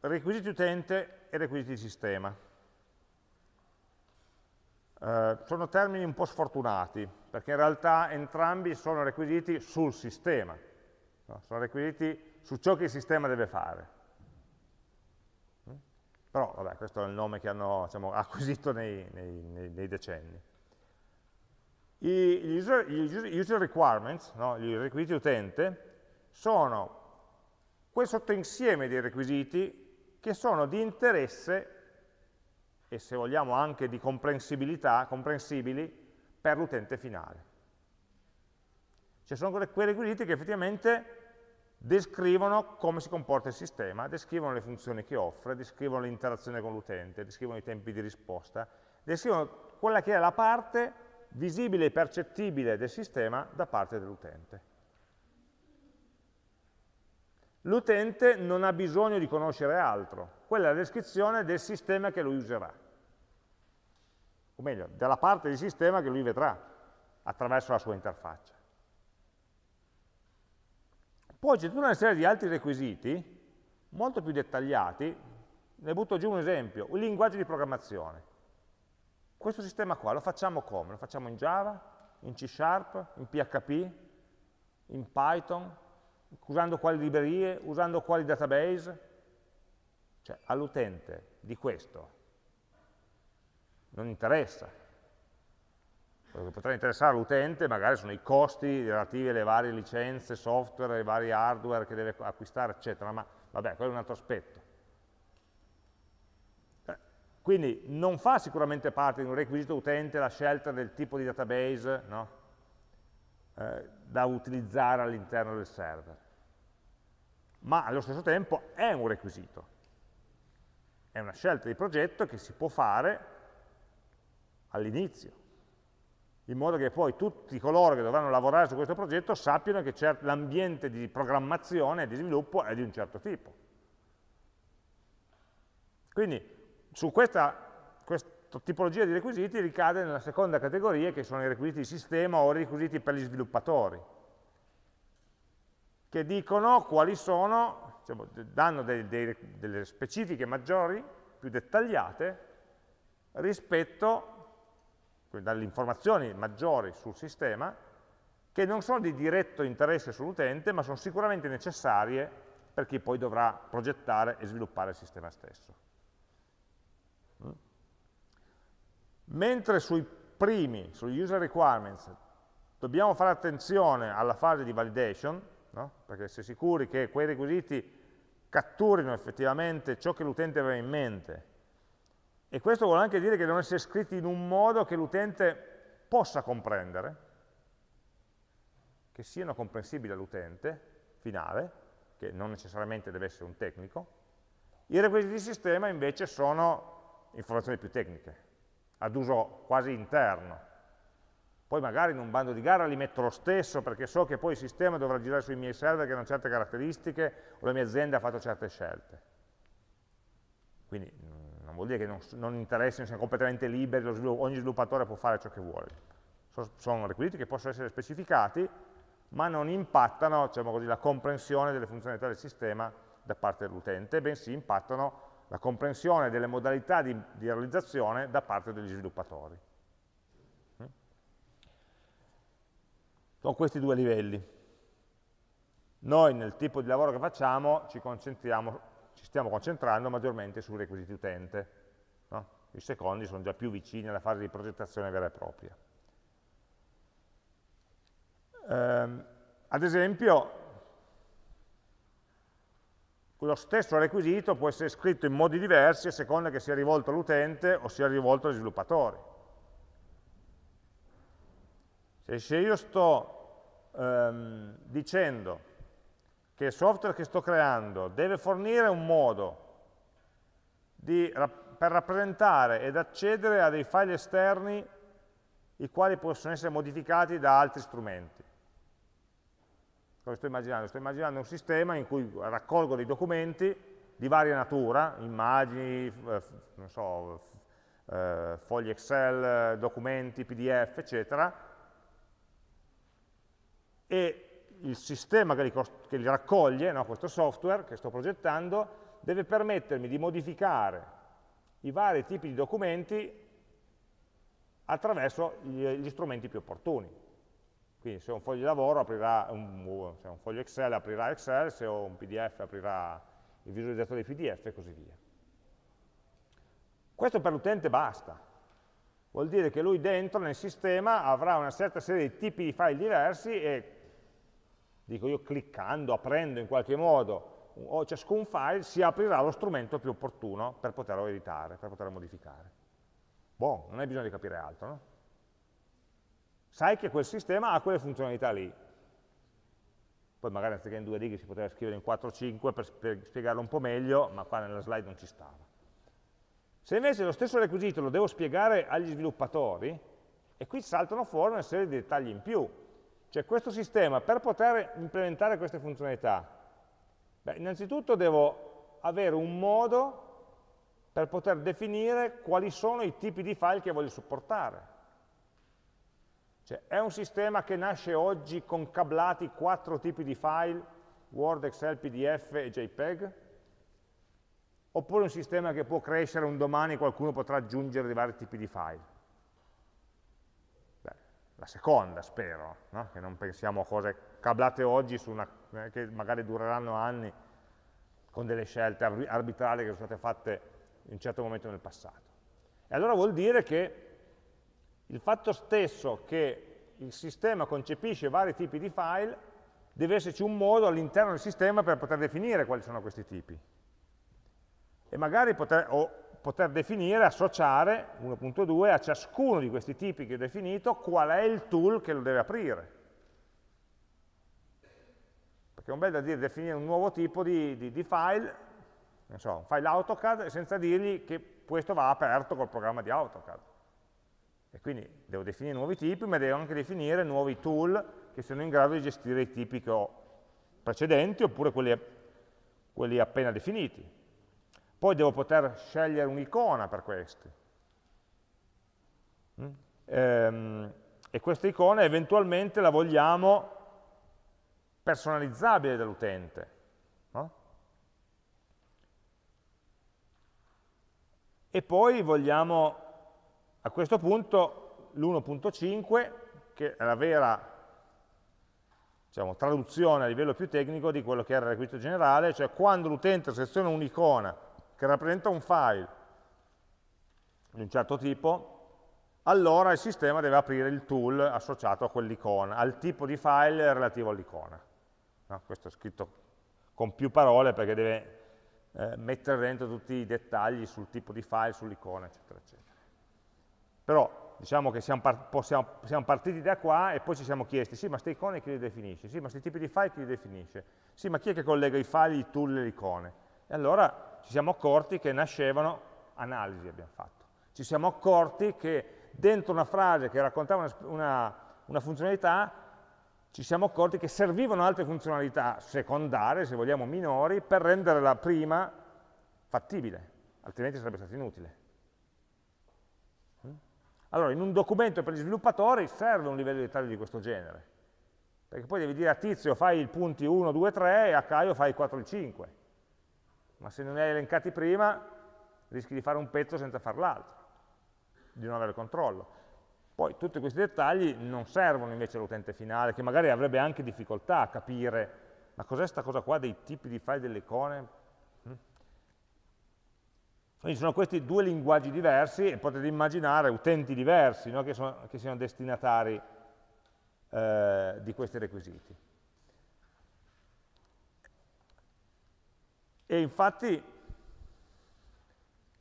requisiti utente e requisiti di sistema. Eh, sono termini un po' sfortunati, perché in realtà entrambi sono requisiti sul sistema, no? sono requisiti su ciò che il sistema deve fare. Però, vabbè, questo è il nome che hanno diciamo, acquisito nei, nei, nei, decenni. I, user, gli user requirements, no? i requisiti utente, sono quel sottoinsieme di requisiti che sono di interesse e se vogliamo anche di comprensibilità, comprensibili per l'utente finale. Ci sono quei requisiti che effettivamente descrivono come si comporta il sistema, descrivono le funzioni che offre, descrivono l'interazione con l'utente, descrivono i tempi di risposta, descrivono quella che è la parte visibile e percettibile del sistema da parte dell'utente. L'utente non ha bisogno di conoscere altro, quella è la descrizione del sistema che lui userà, o meglio, della parte di sistema che lui vedrà attraverso la sua interfaccia. Poi c'è tutta una serie di altri requisiti, molto più dettagliati, ne butto giù un esempio, un linguaggio di programmazione. Questo sistema qua lo facciamo come? Lo facciamo in Java, in C Sharp, in PHP, in Python, usando quali librerie, usando quali database? Cioè all'utente di questo non interessa. Quello che potrà interessare all'utente magari sono i costi relativi alle varie licenze, software, ai vari hardware che deve acquistare, eccetera, ma vabbè, quello è un altro aspetto. Eh, quindi non fa sicuramente parte di un requisito utente la scelta del tipo di database no? eh, da utilizzare all'interno del server, ma allo stesso tempo è un requisito. È una scelta di progetto che si può fare all'inizio, in modo che poi tutti coloro che dovranno lavorare su questo progetto sappiano che l'ambiente di programmazione e di sviluppo è di un certo tipo. Quindi su questa, questa tipologia di requisiti ricade nella seconda categoria che sono i requisiti di sistema o i requisiti per gli sviluppatori, che dicono quali sono, diciamo, danno dei, dei, delle specifiche maggiori, più dettagliate, rispetto dalle informazioni maggiori sul sistema, che non sono di diretto interesse sull'utente, ma sono sicuramente necessarie per chi poi dovrà progettare e sviluppare il sistema stesso. Mm? Mentre sui primi, sugli user requirements, dobbiamo fare attenzione alla fase di validation, no? perché essere sicuri che quei requisiti catturino effettivamente ciò che l'utente aveva in mente e questo vuole anche dire che devono essere scritti in un modo che l'utente possa comprendere, che siano comprensibili all'utente finale, che non necessariamente deve essere un tecnico. I requisiti di sistema invece sono informazioni più tecniche, ad uso quasi interno. Poi magari in un bando di gara li metto lo stesso perché so che poi il sistema dovrà girare sui miei server che hanno certe caratteristiche o la mia azienda ha fatto certe scelte. Quindi non vuol dire che non, non interessino, siano completamente liberi, svilupp ogni sviluppatore può fare ciò che vuole. So, sono requisiti che possono essere specificati, ma non impattano diciamo così, la comprensione delle funzionalità del sistema da parte dell'utente, bensì impattano la comprensione delle modalità di, di realizzazione da parte degli sviluppatori. Mm? Sono questi due livelli. Noi nel tipo di lavoro che facciamo ci concentriamo ci stiamo concentrando maggiormente sui requisiti utente. No? I secondi sono già più vicini alla fase di progettazione vera e propria. Um, ad esempio, lo stesso requisito può essere scritto in modi diversi a seconda che sia rivolto all'utente o sia rivolto agli sviluppatori. Se io sto um, dicendo che il software che sto creando deve fornire un modo di, per rappresentare ed accedere a dei file esterni i quali possono essere modificati da altri strumenti. Cosa sto immaginando? Sto immaginando un sistema in cui raccolgo dei documenti di varia natura, immagini, so, eh, fogli Excel, documenti, PDF, eccetera, e il sistema che li, che li raccoglie, no, questo software che sto progettando, deve permettermi di modificare i vari tipi di documenti attraverso gli, gli strumenti più opportuni. Quindi se ho un foglio di lavoro aprirà un, se ho un foglio Excel aprirà Excel, se ho un PDF aprirà il visualizzatore di PDF e così via. Questo per l'utente basta. Vuol dire che lui dentro nel sistema avrà una certa serie di tipi di file diversi e dico io cliccando, aprendo in qualche modo o ciascun file, si aprirà lo strumento più opportuno per poterlo editare, per poterlo modificare. Boh, non hai bisogno di capire altro, no? Sai che quel sistema ha quelle funzionalità lì. Poi magari anziché in due righe si poteva scrivere in 4-5 per, per spiegarlo un po' meglio, ma qua nella slide non ci stava. Se invece lo stesso requisito lo devo spiegare agli sviluppatori, e qui saltano fuori una serie di dettagli in più, cioè questo sistema, per poter implementare queste funzionalità, beh, innanzitutto devo avere un modo per poter definire quali sono i tipi di file che voglio supportare. Cioè, è un sistema che nasce oggi con cablati quattro tipi di file Word, Excel, PDF e JPEG, oppure un sistema che può crescere un domani qualcuno potrà aggiungere dei vari tipi di file. La seconda, spero, no? che non pensiamo a cose cablate oggi una, eh, che magari dureranno anni con delle scelte arbitrarie che sono state fatte in un certo momento nel passato. E allora vuol dire che il fatto stesso che il sistema concepisce vari tipi di file deve esserci un modo all'interno del sistema per poter definire quali sono questi tipi. E magari poter, o poter definire, associare 1.2 a ciascuno di questi tipi che ho definito qual è il tool che lo deve aprire. Perché è un bel da dire definire un nuovo tipo di, di, di file, non so, un file AutoCAD, senza dirgli che questo va aperto col programma di AutoCAD. E quindi devo definire nuovi tipi, ma devo anche definire nuovi tool che siano in grado di gestire i tipi che ho precedenti oppure quelli, quelli appena definiti. Poi devo poter scegliere un'icona per questi. Mm? Ehm, e questa icona eventualmente la vogliamo personalizzabile dall'utente. No? E poi vogliamo, a questo punto, l'1.5, che è la vera diciamo, traduzione a livello più tecnico di quello che era il requisito generale, cioè quando l'utente seleziona un'icona che rappresenta un file di un certo tipo, allora il sistema deve aprire il tool associato a quell'icona, al tipo di file relativo all'icona. No? Questo è scritto con più parole perché deve eh, mettere dentro tutti i dettagli sul tipo di file, sull'icona, eccetera, eccetera. Però diciamo che siamo, possiamo, siamo, partiti da qua e poi ci siamo chiesti, sì, ma queste icone chi le definisce? Sì, ma questi tipi di file chi li definisce? Sì, ma chi è che collega i file, i tool e le icone? E allora ci siamo accorti che nascevano, analisi abbiamo fatto, ci siamo accorti che dentro una frase che raccontava una, una, una funzionalità, ci siamo accorti che servivano altre funzionalità secondarie, se vogliamo minori, per rendere la prima fattibile, altrimenti sarebbe stato inutile. Allora, in un documento per gli sviluppatori serve un livello di dettaglio di questo genere, perché poi devi dire a Tizio fai il punti 1, 2, 3 e a Caio fai il 4 e il 5. Ma se non li hai elencati prima, rischi di fare un pezzo senza far l'altro, di non avere controllo. Poi tutti questi dettagli non servono invece all'utente finale, che magari avrebbe anche difficoltà a capire ma cos'è questa cosa qua dei tipi di file delle icone? Quindi sono questi due linguaggi diversi e potete immaginare utenti diversi no? che, sono, che, siano destinatari eh, di questi requisiti. E infatti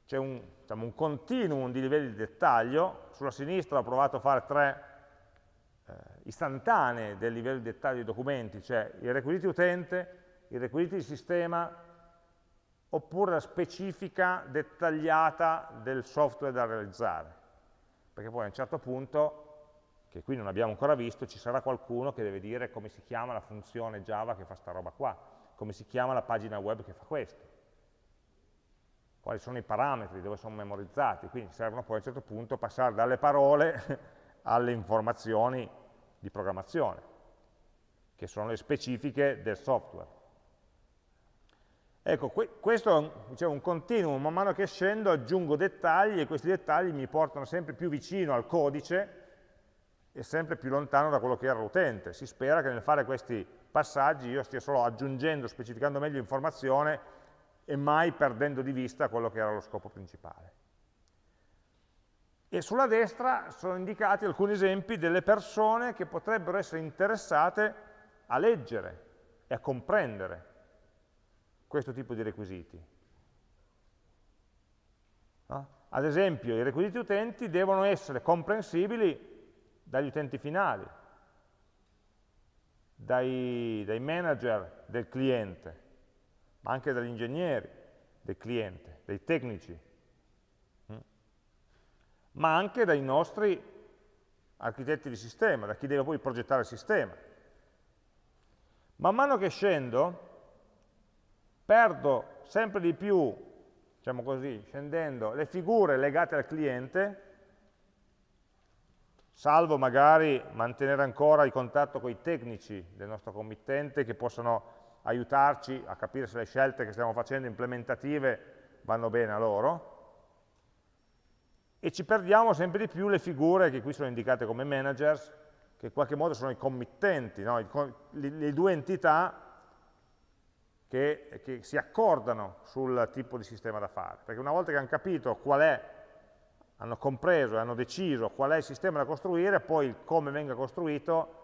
c'è un, diciamo, un, continuum di livelli di dettaglio, sulla sinistra ho provato a fare tre eh, istantanee del livello di dettaglio dei documenti, cioè i requisiti utente, i requisiti di sistema oppure la specifica dettagliata del software da realizzare. Perché poi a un certo punto, che qui non abbiamo ancora visto, ci sarà qualcuno che deve dire come si chiama la funzione Java che fa sta roba qua, come si chiama la pagina web che fa questo, quali sono i parametri, dove sono memorizzati, quindi servono poi a un certo punto passare dalle parole alle informazioni di programmazione, che sono le specifiche del software. Ecco, questo è un continuum, man mano che scendo aggiungo dettagli e questi dettagli mi portano sempre più vicino al codice e sempre più lontano da quello che era l'utente. Si spera che nel fare questi passaggi io stia solo aggiungendo, specificando meglio informazione e mai perdendo di vista quello che era lo scopo principale. E sulla destra sono indicati alcuni esempi delle persone che potrebbero essere interessate a leggere e a comprendere questo tipo di requisiti. No? Ad esempio, i requisiti utenti devono essere comprensibili dagli utenti finali, dai, dai manager del cliente, ma anche dagli ingegneri del cliente, dai tecnici, hm? ma anche dai nostri architetti di sistema, da chi deve poi progettare il sistema. Man mano che scendo, perdo sempre di più, diciamo così, scendendo, le figure legate al cliente, salvo magari mantenere ancora il contatto con i tecnici del nostro committente che possono aiutarci a capire se le scelte che stiamo facendo implementative vanno bene a loro, e ci perdiamo sempre di più le figure che qui sono indicate come managers, che in qualche modo sono i committenti, no? le, due entità che, che, si accordano sul tipo di sistema da fare. Perché una volta che hanno capito qual è, hanno compreso e hanno deciso qual è il sistema da costruire, poi come venga costruito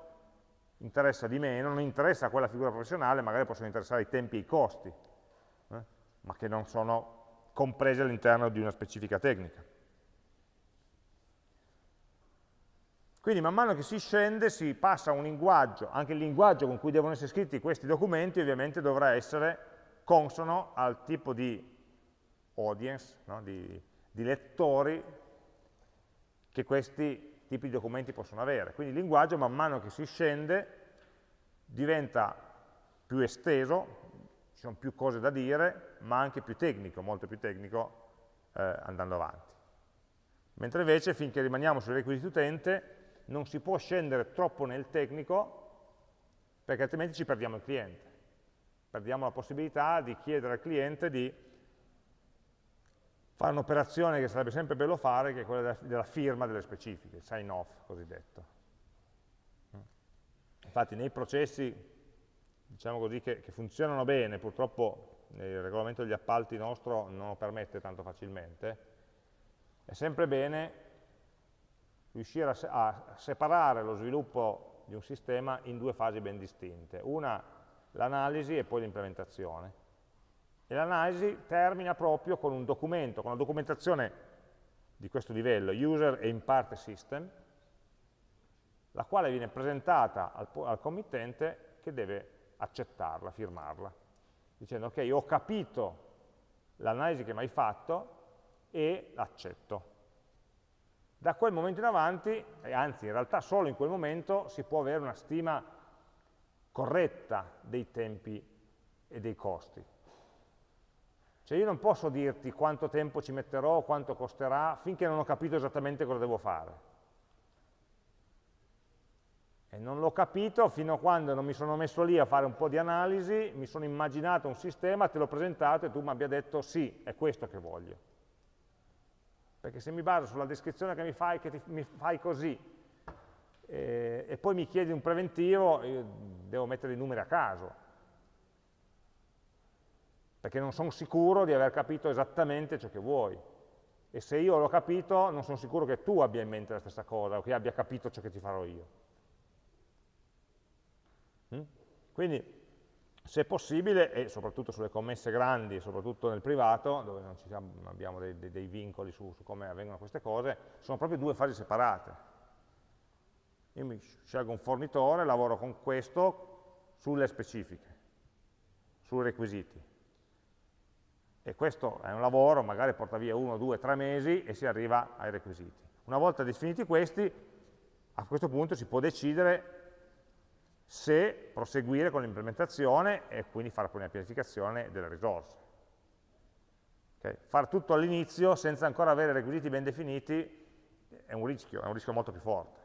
interessa di meno, non interessa quella figura professionale, magari possono interessare i tempi e i costi, eh? ma che non sono compresi all'interno di una specifica tecnica. Quindi man mano che si scende si passa a un linguaggio, anche il linguaggio con cui devono essere scritti questi documenti ovviamente dovrà essere consono al tipo di audience, no? di, di lettori che questi tipi di documenti possono avere. Quindi il linguaggio man mano che si scende diventa più esteso, ci sono più cose da dire, ma anche più tecnico, molto più tecnico eh, andando avanti. Mentre invece finché rimaniamo sui requisiti utente non si può scendere troppo nel tecnico perché altrimenti ci perdiamo il cliente. Perdiamo la possibilità di chiedere al cliente di fare un'operazione che sarebbe sempre bello fare, che è quella della, firma delle specifiche, sign off cosiddetto. Infatti nei processi, diciamo così, che, che funzionano bene, purtroppo il regolamento degli appalti nostro non lo permette tanto facilmente, è sempre bene riuscire a, a separare lo sviluppo di un sistema in due fasi ben distinte. Una l'analisi e poi l'implementazione. E l'analisi termina proprio con un documento, con una documentazione di questo livello, user e in parte system, la quale viene presentata al, al committente che deve accettarla, firmarla, dicendo ok, ho capito l'analisi che mi hai fatto e l'accetto. Da quel momento in avanti, anzi in realtà solo in quel momento, si può avere una stima corretta dei tempi e dei costi. Cioè io non posso dirti quanto tempo ci metterò, quanto costerà, finché non ho capito esattamente cosa devo fare. E non l'ho capito fino a quando non mi sono messo lì a fare un po' di analisi, mi sono immaginato un sistema, te l'ho presentato e tu mi abbia detto sì, è questo che voglio perché se mi baso sulla descrizione che mi fai, che ti, mi fai così, eh, e poi mi chiedi un preventivo, io devo mettere i numeri a caso, perché non sono sicuro di aver capito esattamente ciò che vuoi. E se io l'ho capito, non sono sicuro che tu abbia in mente la stessa cosa, o che abbia capito ciò che ti farò io. Mm? Quindi se possibile, e soprattutto sulle commesse grandi, soprattutto nel privato, dove non, siamo, abbiamo dei, dei, dei vincoli su, su, come avvengono queste cose, sono proprio due fasi separate. Io mi scelgo un fornitore, lavoro con questo sulle specifiche, sui requisiti. E questo è un lavoro, magari porta via uno, due, tre mesi e si arriva ai requisiti. Una volta definiti questi, a questo punto si può decidere se proseguire con l'implementazione e quindi fare poi una pianificazione delle risorse. Okay? Fare tutto all'inizio senza ancora avere requisiti ben definiti è un rischio, è un rischio molto più forte.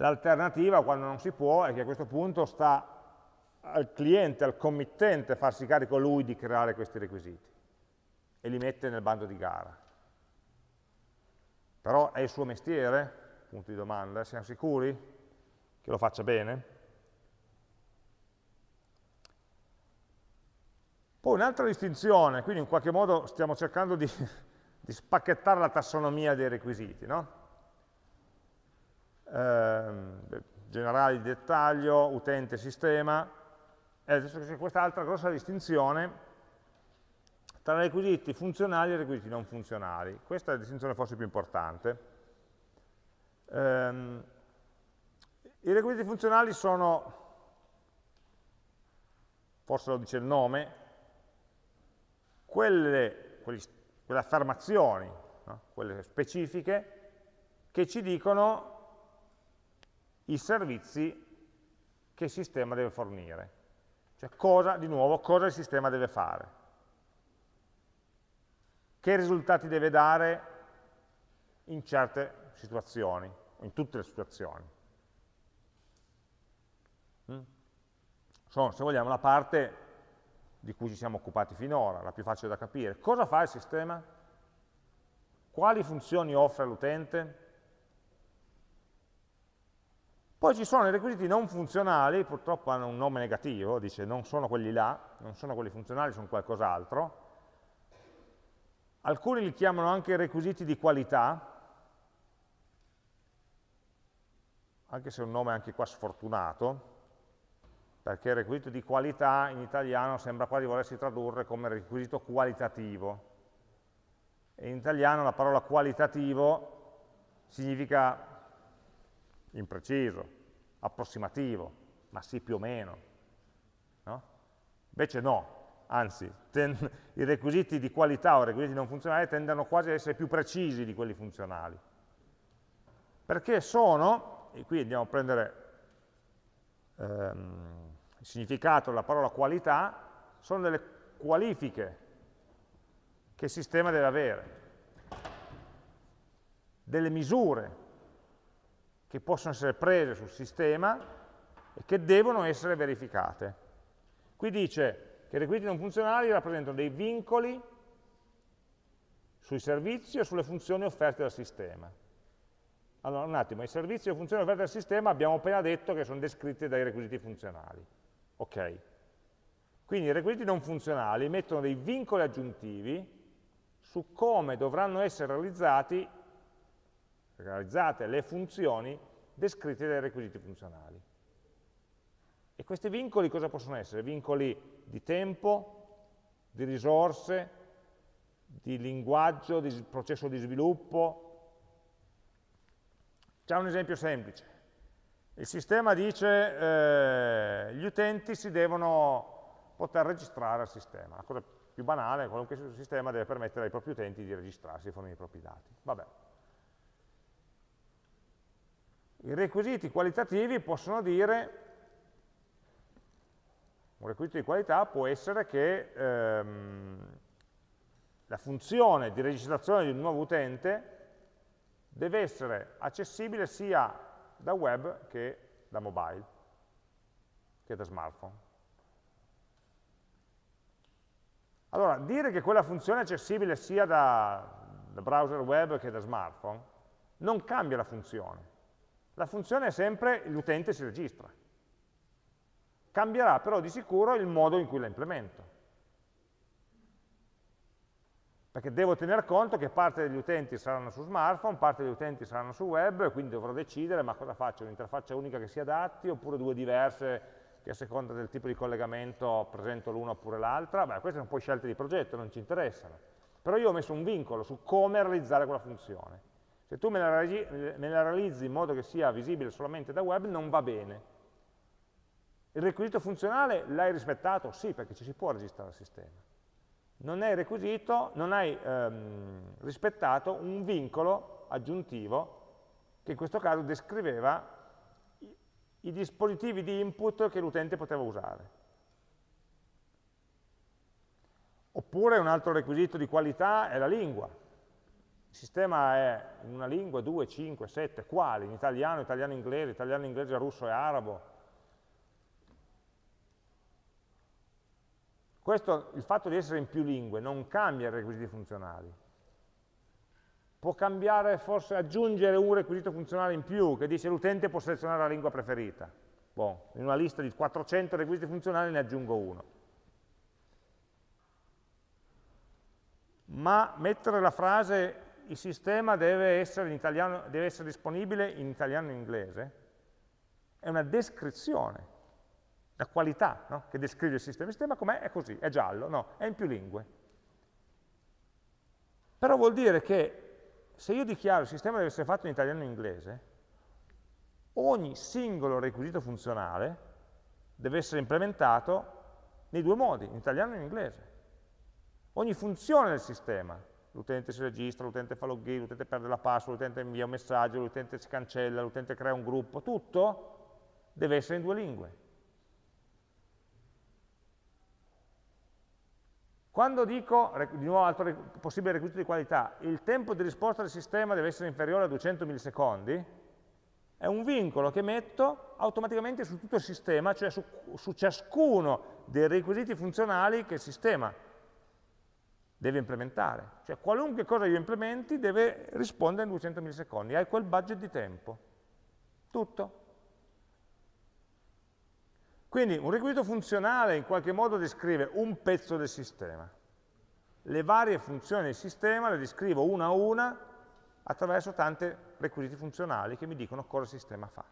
L'alternativa, quando non si può, è che a questo punto sta al cliente, al committente, farsi carico lui di creare questi requisiti e li mette nel bando di gara. Però è il suo mestiere? Punto di domanda. Siamo sicuri che lo faccia bene? Poi un'altra distinzione, quindi in qualche modo stiamo cercando di, di spacchettare la tassonomia dei requisiti, no? Eh, generali di dettaglio, utente, sistema, e adesso c'è quest'altra grossa distinzione tra requisiti funzionali e requisiti non funzionali. Questa è la distinzione forse più importante. Um, I requisiti funzionali sono, forse lo dice il nome, quelle, quelle, quelle affermazioni, no? quelle specifiche, che ci dicono i servizi che il sistema deve fornire. Cioè cosa, di nuovo, cosa il sistema deve fare che risultati deve dare in certe situazioni. in tutte le situazioni. Mm? Sono, se vogliamo, la parte di cui ci siamo occupati finora, la più facile da capire. Cosa fa il sistema? Quali funzioni offre all'utente? Poi ci sono i requisiti non funzionali, purtroppo hanno un nome negativo, dice non sono quelli là, non sono quelli funzionali, sono qualcos'altro. Alcuni li chiamano anche requisiti di qualità, anche se è un nome anche qua sfortunato, perché il requisito di qualità in italiano sembra quasi volersi tradurre come requisito qualitativo. E in italiano la parola qualitativo significa impreciso, approssimativo, ma sì più o meno. No? Invece no, anzi, i requisiti di qualità o i requisiti non funzionali tendono quasi ad essere più precisi di quelli funzionali. Perché sono, e qui andiamo a prendere ehm, il significato della parola qualità, sono delle qualifiche che il sistema deve avere, delle misure che possono essere prese sul sistema e che devono essere verificate. Qui dice che i requisiti non funzionali rappresentano dei vincoli sui servizi o sulle funzioni offerte dal sistema. Allora, un attimo, i servizi e le funzioni offerte dal sistema abbiamo appena detto che sono descritti dai requisiti funzionali. Ok. Quindi i requisiti non funzionali mettono dei vincoli aggiuntivi su come dovranno essere realizzati realizzate le funzioni descritte dai requisiti funzionali. E questi vincoli cosa possono essere? Vincoli di tempo, di risorse, di linguaggio, di processo di sviluppo. C'è un esempio semplice. Il sistema dice eh, gli utenti si devono poter registrare al sistema. La cosa più banale, qualunque sistema deve permettere ai propri utenti di registrarsi e fornire i propri dati. Vabbè. I requisiti qualitativi possono dire, un requisito di qualità può essere che ehm, la funzione di registrazione di un nuovo utente deve essere accessibile sia da web che da mobile, che da smartphone. Allora, dire che quella funzione è accessibile sia da, da browser web che da smartphone non cambia la funzione. La funzione è sempre l'utente si registra. Cambierà però di sicuro il modo in cui la implemento. Perché devo tener conto che parte degli utenti saranno su smartphone, parte degli utenti saranno su web, quindi dovrò decidere ma cosa faccio, un'interfaccia unica che si adatti oppure due diverse che a seconda del tipo di collegamento presento l'una oppure l'altra. Beh, queste sono poi scelte di progetto, non ci interessano. Però io ho messo un vincolo su come realizzare quella funzione. Se tu me la, me la realizzi in modo che sia visibile solamente da web, non va bene. Il requisito funzionale l'hai rispettato? Sì, perché ci si può registrare al sistema. Non hai requisito, non hai ehm, rispettato un vincolo aggiuntivo che in questo caso descriveva i, i dispositivi di input che l'utente poteva usare. Oppure un altro requisito di qualità è la lingua. Il sistema è in una lingua, due, cinque, sette, quali? In italiano, italiano, inglese, italiano, inglese, russo e arabo. Questo, il fatto di essere in più lingue non cambia i requisiti funzionali. Può cambiare, forse aggiungere un requisito funzionale in più, che dice l'utente può selezionare la lingua preferita. Bon, in una lista di 400 requisiti funzionali ne aggiungo uno. Ma mettere la frase il sistema deve essere, italiano, deve essere disponibile in italiano e in inglese, è una descrizione, la qualità no? che descrive il sistema. Il sistema com'è? È così, è giallo, no, è in più lingue. Però vuol dire che se io dichiaro il sistema deve essere fatto in italiano e in inglese, ogni singolo requisito funzionale deve essere implementato nei due modi, in italiano e in inglese. Ogni funzione del sistema l'utente si registra, l'utente fa login, l'utente perde la password, l'utente invia un messaggio, l'utente si cancella, l'utente crea un gruppo, tutto deve essere in due lingue. Quando dico, di nuovo altro possibile requisito di qualità, il tempo di risposta del sistema deve essere inferiore a 200 millisecondi, è un vincolo che metto automaticamente su tutto il sistema, cioè su, su ciascuno dei requisiti funzionali che il sistema deve implementare. Cioè qualunque cosa io implementi deve rispondere in 200 millisecondi, hai quel budget di tempo. Tutto. Quindi un requisito funzionale in qualche modo descrive un pezzo del sistema. Le varie funzioni del sistema le descrivo una a una attraverso tanti requisiti funzionali che mi dicono cosa il sistema fa.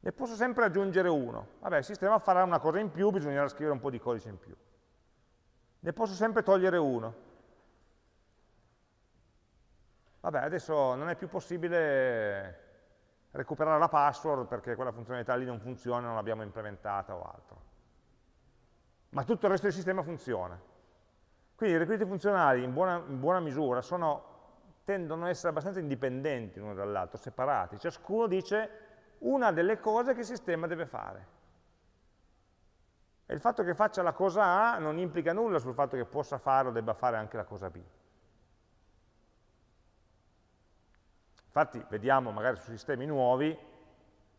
Ne posso sempre aggiungere uno. Vabbè, il sistema farà una cosa in più, bisognerà scrivere un po' di codice in più. Ne posso sempre togliere uno. Vabbè, adesso non è più possibile recuperare la password perché quella funzionalità lì non funziona, non l'abbiamo implementata o altro. Ma tutto il resto del sistema funziona. Quindi i requisiti funzionali in buona, in buona misura sono tendono ad essere abbastanza indipendenti l'uno dall'altro, separati. Ciascuno dice una delle cose che il sistema deve fare. E il fatto che faccia la cosa A non implica nulla sul fatto che possa fare o debba fare anche la cosa B. Infatti vediamo magari su sistemi nuovi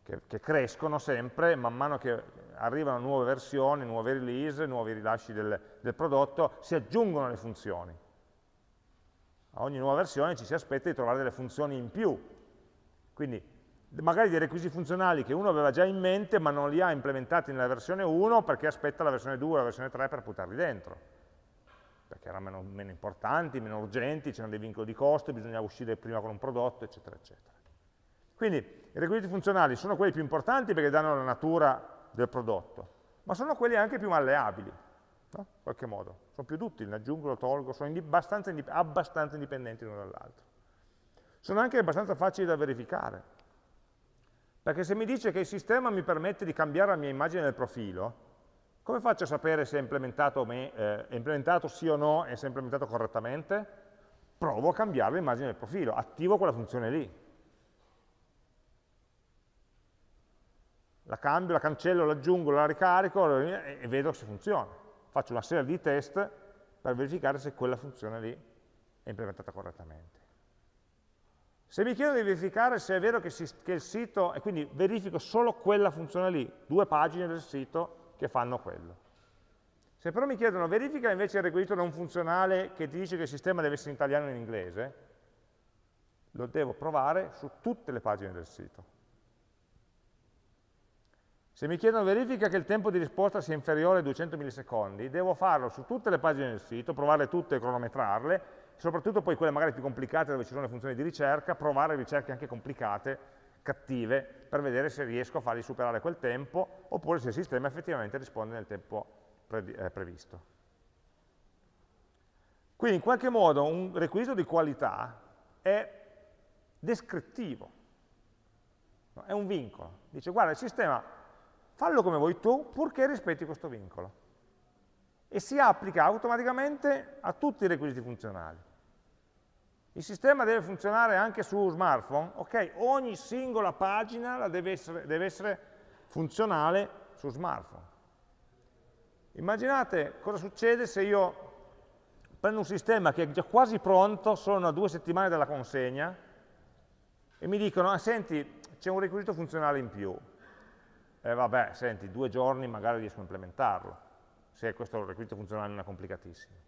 che, che, crescono sempre, man mano che arrivano nuove versioni, nuove release, nuovi rilasci del, del prodotto, si aggiungono le funzioni a ogni nuova versione ci si aspetta di trovare delle funzioni in più. Quindi magari dei requisiti funzionali che uno aveva già in mente ma non li ha implementati nella versione 1 perché aspetta la versione 2 o la versione 3 per buttarli dentro. Perché erano meno, meno importanti, meno urgenti, c'erano dei vincoli di costo, bisognava uscire prima con un prodotto, eccetera, eccetera. Quindi i requisiti funzionali sono quelli più importanti perché danno la natura del prodotto, ma sono quelli anche più malleabili no? in qualche modo. Sono più utili, ne aggiungo, lo tolgo, sono indip abbastanza, indip abbastanza indipendenti l'uno dall'altro. Sono anche abbastanza facili da verificare, perché se mi dice che il sistema mi permette di cambiare la mia immagine del profilo, come faccio a sapere se è implementato, me, eh, è implementato sì o no e se è implementato correttamente? Provo a cambiare l'immagine del profilo, attivo quella funzione lì. La cambio, la cancello, l'aggiungo, la ricarico e vedo se funziona faccio una serie di test per verificare se quella funzione lì è implementata correttamente. Se mi chiedo di verificare se è vero che, si, che, il sito, e quindi verifico solo quella funzione lì, due pagine del sito che fanno quello. Se però mi chiedono verifica invece il requisito non funzionale che ti dice che il sistema deve essere in italiano e in inglese, lo devo provare su tutte le pagine del sito. Se mi chiedono verifica che il tempo di risposta sia inferiore ai 200 millisecondi, devo farlo su tutte le pagine del sito, provarle tutte e cronometrarle, soprattutto poi quelle magari più complicate dove ci sono le funzioni di ricerca, provare ricerche anche complicate, cattive, per vedere se riesco a fargli superare quel tempo, oppure se il sistema effettivamente risponde nel tempo pre eh, previsto. Quindi in qualche modo un requisito di qualità è descrittivo, è un vincolo. Dice guarda il sistema fallo come vuoi tu, purché rispetti questo vincolo. E si applica automaticamente a tutti i requisiti funzionali. Il sistema deve funzionare anche su smartphone? Ok, ogni singola pagina deve essere, deve essere funzionale su smartphone. Immaginate cosa succede se io prendo un sistema che è già quasi pronto, sono a due settimane dalla consegna, e mi dicono, ah, senti, c'è un requisito funzionale in più eh, vabbè, senti, due giorni magari riesco a implementarlo, se questo requisito funzionale non è complicatissimo.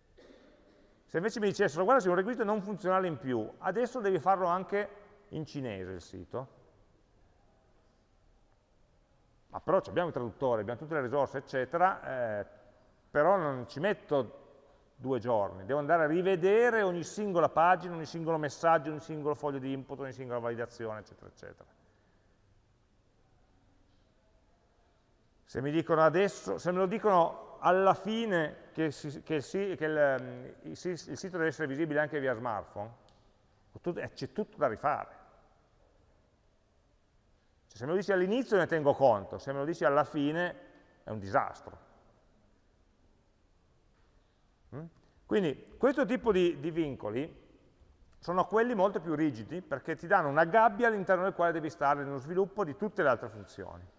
Se invece mi dicessero, guarda, se un requisito non funzionale in più, adesso devi farlo anche in cinese il sito, ma però abbiamo i traduttori, abbiamo tutte le risorse, eccetera, eh, però non ci metto due giorni, devo andare a rivedere ogni singola pagina, ogni singolo messaggio, ogni singolo foglio di input, ogni singola validazione, eccetera, eccetera. Se mi dicono adesso, se me lo dicono alla fine che, si, che, si, che il, ehm, il, il, sito deve essere visibile anche via smartphone, eh, c'è tutto da rifare. Cioè, se me lo dici all'inizio ne tengo conto, se me lo dici alla fine è un disastro. Mm? Quindi questo tipo di, di vincoli sono quelli molto più rigidi perché ti danno una gabbia all'interno del quale devi stare nello sviluppo di tutte le altre funzioni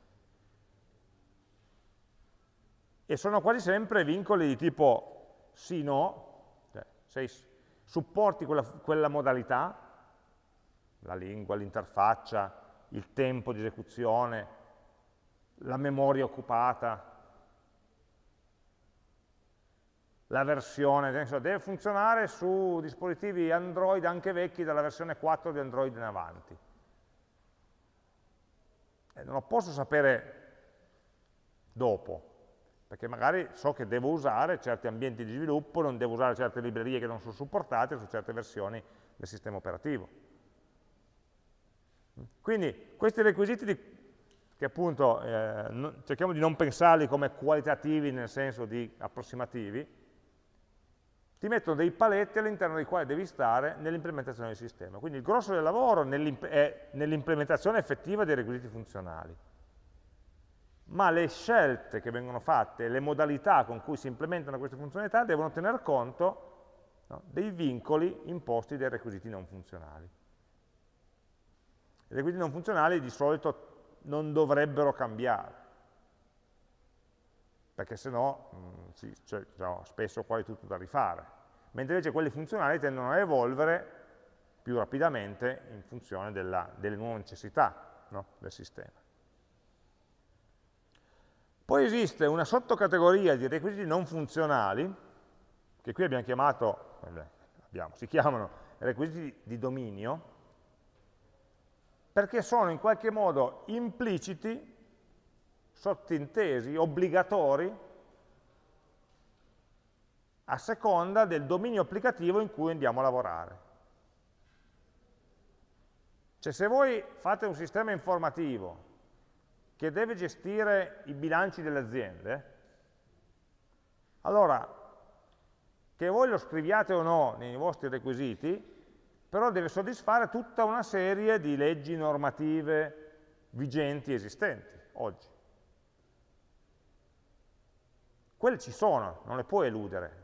e sono quasi sempre vincoli di tipo sì, no, cioè, se supporti quella, quella modalità, la lingua, l'interfaccia, il tempo di esecuzione, la memoria occupata, la versione, deve funzionare su dispositivi Android anche vecchi dalla versione 4 di Android in avanti. E non lo posso sapere dopo, perché magari so che devo usare certi ambienti di sviluppo, non devo usare certe librerie che non sono supportate su certe versioni del sistema operativo. Quindi questi requisiti di, che appunto eh, cerchiamo di non pensarli come qualitativi nel senso di approssimativi, ti mettono dei paletti all'interno dei quali devi stare nell'implementazione del sistema. Quindi il grosso del lavoro è nell'implementazione effettiva dei requisiti funzionali. Ma le scelte che vengono fatte, le modalità con cui si implementano queste funzionalità devono tener conto no, dei vincoli imposti dai requisiti non funzionali. I requisiti non funzionali di solito non dovrebbero cambiare, perché se no mm, sì, cioè, no, spesso quasi tutto da rifare, mentre invece quelli funzionali tendono a evolvere più rapidamente in funzione della, delle nuove necessità no, del sistema. Poi esiste una sottocategoria di requisiti non funzionali, che qui abbiamo chiamato, abbiamo, si chiamano requisiti di dominio, perché sono in qualche modo impliciti sottintesi, obbligatori, a seconda del dominio applicativo in cui andiamo a lavorare. Cioè se voi fate un sistema informativo che deve gestire i bilanci delle aziende, allora, che voi lo scriviate o no nei vostri requisiti, però deve soddisfare tutta una serie di leggi normative vigenti esistenti oggi. Quelle ci sono, non le puoi eludere.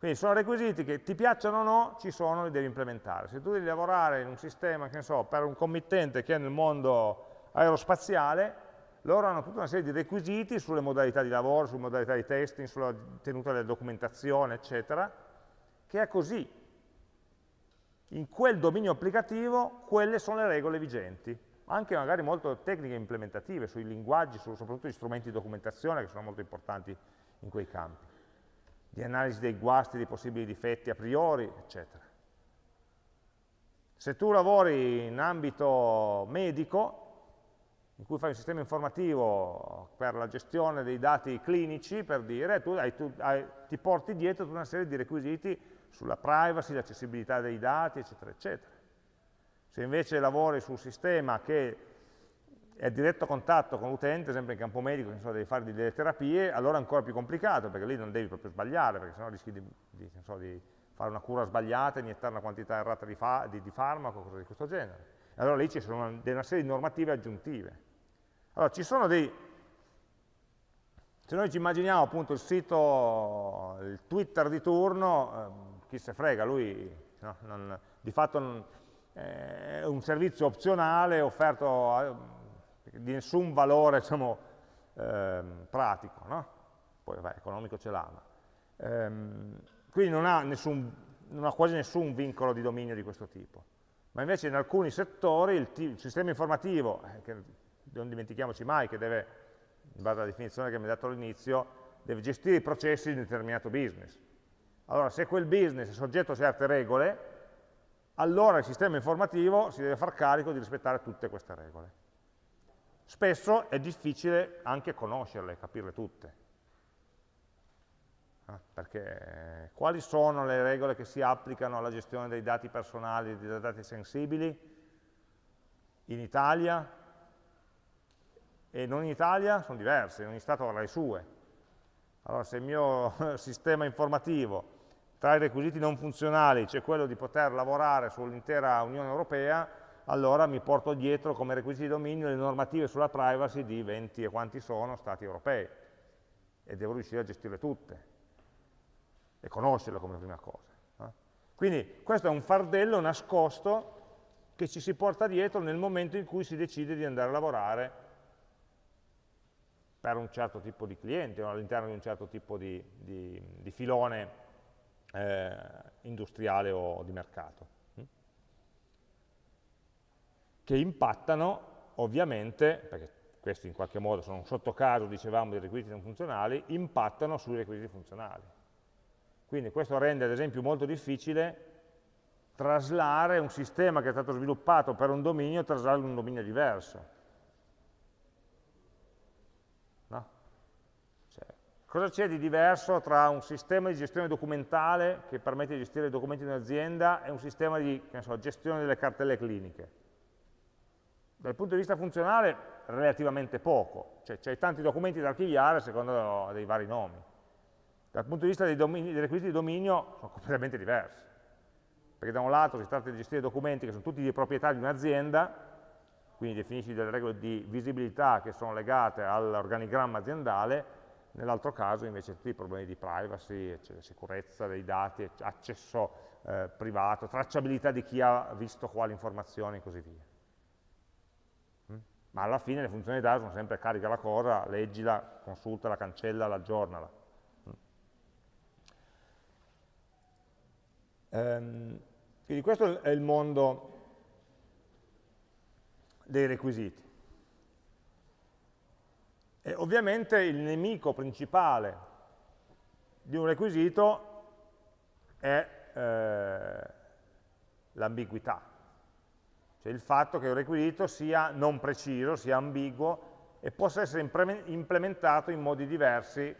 Quindi sono requisiti che ti piacciono o no, ci sono, li devi implementare. Se tu devi lavorare in un sistema, che ne so, per un committente che è nel mondo aerospaziale, loro hanno tutta una serie di requisiti sulle modalità di lavoro, sulle modalità di testing, sulla tenuta della documentazione, eccetera, che è così. In quel dominio applicativo, quelle sono le regole vigenti anche magari molto tecniche implementative sui linguaggi, su, soprattutto gli strumenti di documentazione che sono molto importanti in quei campi, di analisi dei guasti, dei possibili difetti a priori, eccetera. Se tu lavori in ambito medico, in cui fai un sistema informativo per la gestione dei dati clinici, per dire, tu, hai, tu hai, ti porti dietro tutta una serie di requisiti sulla privacy, l'accessibilità dei dati, eccetera, eccetera. Se invece lavori su un sistema che è a diretto contatto con l'utente, esempio in campo medico, che so, devi fare delle terapie, allora è ancora più complicato, perché lì non devi proprio sbagliare, perché sennò rischi di, di, so, di fare una cura sbagliata, iniettare una quantità errata di, fa di, farmaco, cose di questo genere. Allora lì ci sono una, una, serie di normative aggiuntive. Allora, ci sono dei... Se noi ci immaginiamo appunto il sito, il Twitter di turno, eh, chi se frega, lui no, non, di fatto non, è un servizio opzionale offerto eh, di nessun valore diciamo, eh, pratico, no? poi vabbè, economico ce l'ha, ehm, quindi non ha, nessun, non ha, quasi nessun vincolo di dominio di questo tipo. Ma invece in alcuni settori il, il sistema informativo, eh, che non dimentichiamoci mai che deve, in base alla definizione che mi ha dato all'inizio, deve gestire i processi di un determinato business. Allora, se quel business è soggetto a certe regole, allora il sistema informativo si deve far carico di rispettare tutte queste regole. Spesso è difficile anche conoscerle, capirle tutte. Eh, perché quali sono le regole che si applicano alla gestione dei dati personali, dei dati sensibili in Italia e non in Italia sono diverse, ogni Stato avrà le sue. Allora se il mio sistema informativo tra i requisiti non funzionali c'è quello di poter lavorare sull'intera Unione Europea, allora mi porto dietro come requisiti di dominio le normative sulla privacy di 20 e quanti sono stati europei e devo riuscire a gestirle tutte e conoscerle come prima cosa. Eh? Quindi questo è un fardello nascosto che ci si porta dietro nel momento in cui si decide di andare a lavorare per un certo tipo di cliente o all'interno di un certo tipo di, di, di filone eh, industriale o di mercato. che impattano ovviamente, perché questi in qualche modo sono un sottocaso, dicevamo, dei requisiti non funzionali, impattano sui requisiti funzionali. Quindi questo rende ad esempio molto difficile traslare un sistema che è stato sviluppato per un dominio, traslarlo in un dominio diverso. No? Cioè, cosa c'è di diverso tra un sistema di gestione documentale che permette di gestire i documenti di un'azienda e un sistema di so, gestione delle cartelle cliniche? Dal punto di vista funzionale relativamente poco, cioè c'è tanti documenti da archiviare secondo dei vari nomi. Dal punto di vista dei, domini, dei requisiti di dominio sono completamente diversi, perché da un lato si tratta di gestire documenti che sono tutti di proprietà di un'azienda, quindi definisci delle regole di visibilità che sono legate all'organigramma aziendale, nell'altro caso invece tutti i problemi di privacy, sicurezza dei dati, accesso eh, privato, tracciabilità di chi ha visto quali informazioni e così via ma alla fine le funzionalità sono sempre carica la cosa, leggila, consultala, cancellala, aggiornala. Ehm, quindi questo è il mondo dei requisiti. E ovviamente il nemico principale di un requisito è eh, l'ambiguità, cioè il fatto che un requisito sia non preciso, sia ambiguo e possa essere implementato in modi diversi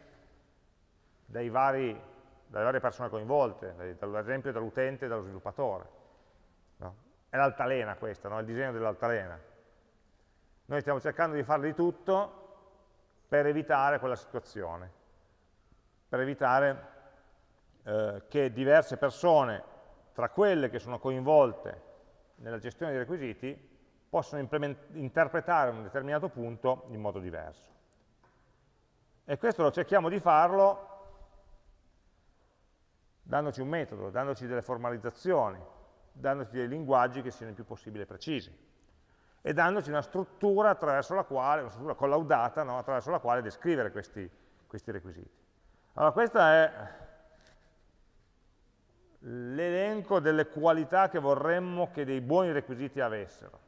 vari, dalle varie persone coinvolte, ad esempio dall'utente e dallo sviluppatore. No? È l'altalena questa, no? il disegno dell'altalena. Noi stiamo cercando di fare di tutto per evitare quella situazione, per evitare eh, che diverse persone, tra quelle che sono coinvolte nella gestione dei requisiti possono interpretare un determinato punto in modo diverso. E questo lo cerchiamo di farlo dandoci un metodo, dandoci delle formalizzazioni, dandoci dei linguaggi che siano il più possibile precisi e dandoci una struttura attraverso la quale, una struttura collaudata, no? attraverso la quale descrivere questi, questi requisiti. Allora questa è l'elenco delle qualità che vorremmo che dei buoni requisiti avessero.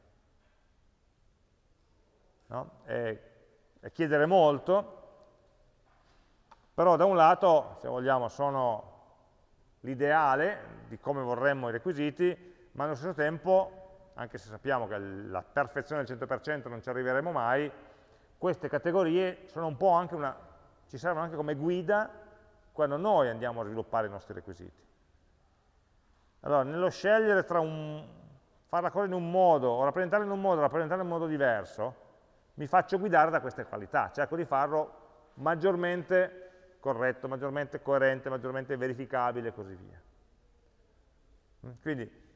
No? È, è chiedere molto, però da un lato, se vogliamo, sono l'ideale di come vorremmo i requisiti, ma allo stesso tempo, anche se sappiamo che la perfezione del 100% non ci arriveremo mai, queste categorie una, ci servono anche come guida quando noi andiamo a sviluppare i nostri requisiti. Allora, nello scegliere tra un, fare la cosa in un modo, o rappresentarla in un modo, o rappresentarla in un modo diverso, mi faccio guidare da queste qualità, cerco di farlo maggiormente corretto, maggiormente coerente, maggiormente verificabile e così via. Mm, quindi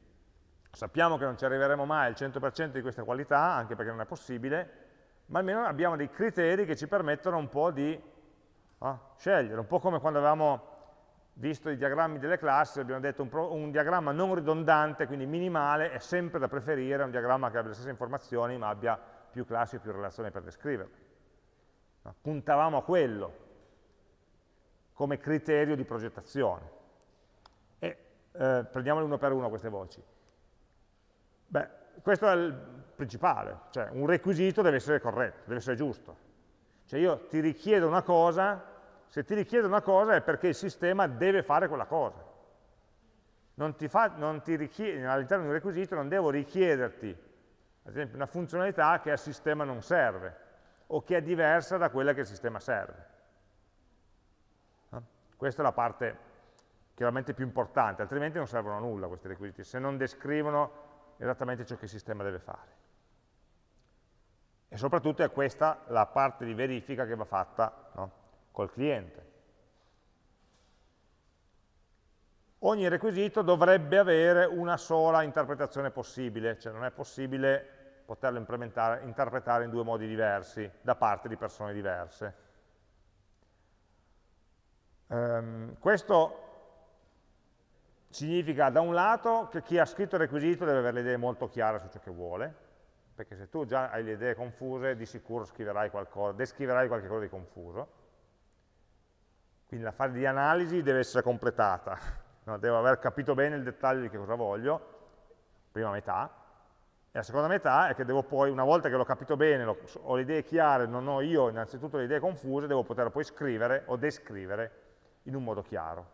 sappiamo che non ci arriveremo mai al 100% di queste qualità, anche perché non è possibile, ma almeno abbiamo dei criteri che ci permettono un po' di oh, scegliere, un po' come quando avevamo visto i diagrammi delle classi, abbiamo detto un, un, diagramma non ridondante, quindi minimale, è sempre da preferire un diagramma che abbia le stesse informazioni ma abbia più classi e più relazioni per descriverle. No? Puntavamo a quello come criterio di progettazione. E eh, prendiamole uno per uno queste voci. Beh, questo è il principale, cioè un requisito deve essere corretto, deve essere giusto. Cioè io ti richiedo una cosa se ti richiede una cosa è perché il sistema deve fare quella cosa. All'interno di un requisito non devo richiederti, ad esempio, una funzionalità che al sistema non serve o che è diversa da quella che il sistema serve. No? Questa è la parte chiaramente più importante, altrimenti non servono a nulla questi requisiti, se non descrivono esattamente ciò che il sistema deve fare. E soprattutto è questa la parte di verifica che va fatta no? col cliente. Ogni requisito dovrebbe avere una sola interpretazione possibile, cioè non è possibile poterlo interpretare in due modi diversi da parte di persone diverse. Um, questo significa da un lato che chi ha scritto il requisito deve avere le idee molto chiare su ciò che vuole, perché se tu già hai le idee confuse di sicuro scriverai qualcosa, descriverai qualcosa di confuso, quindi la fase di analisi deve essere completata, no? devo aver capito bene il dettaglio di che cosa voglio, prima metà, E la seconda metà è che devo poi, una volta che l'ho capito bene, ho le idee chiare, non ho io innanzitutto le idee confuse, devo poter poi scrivere o descrivere in un modo chiaro.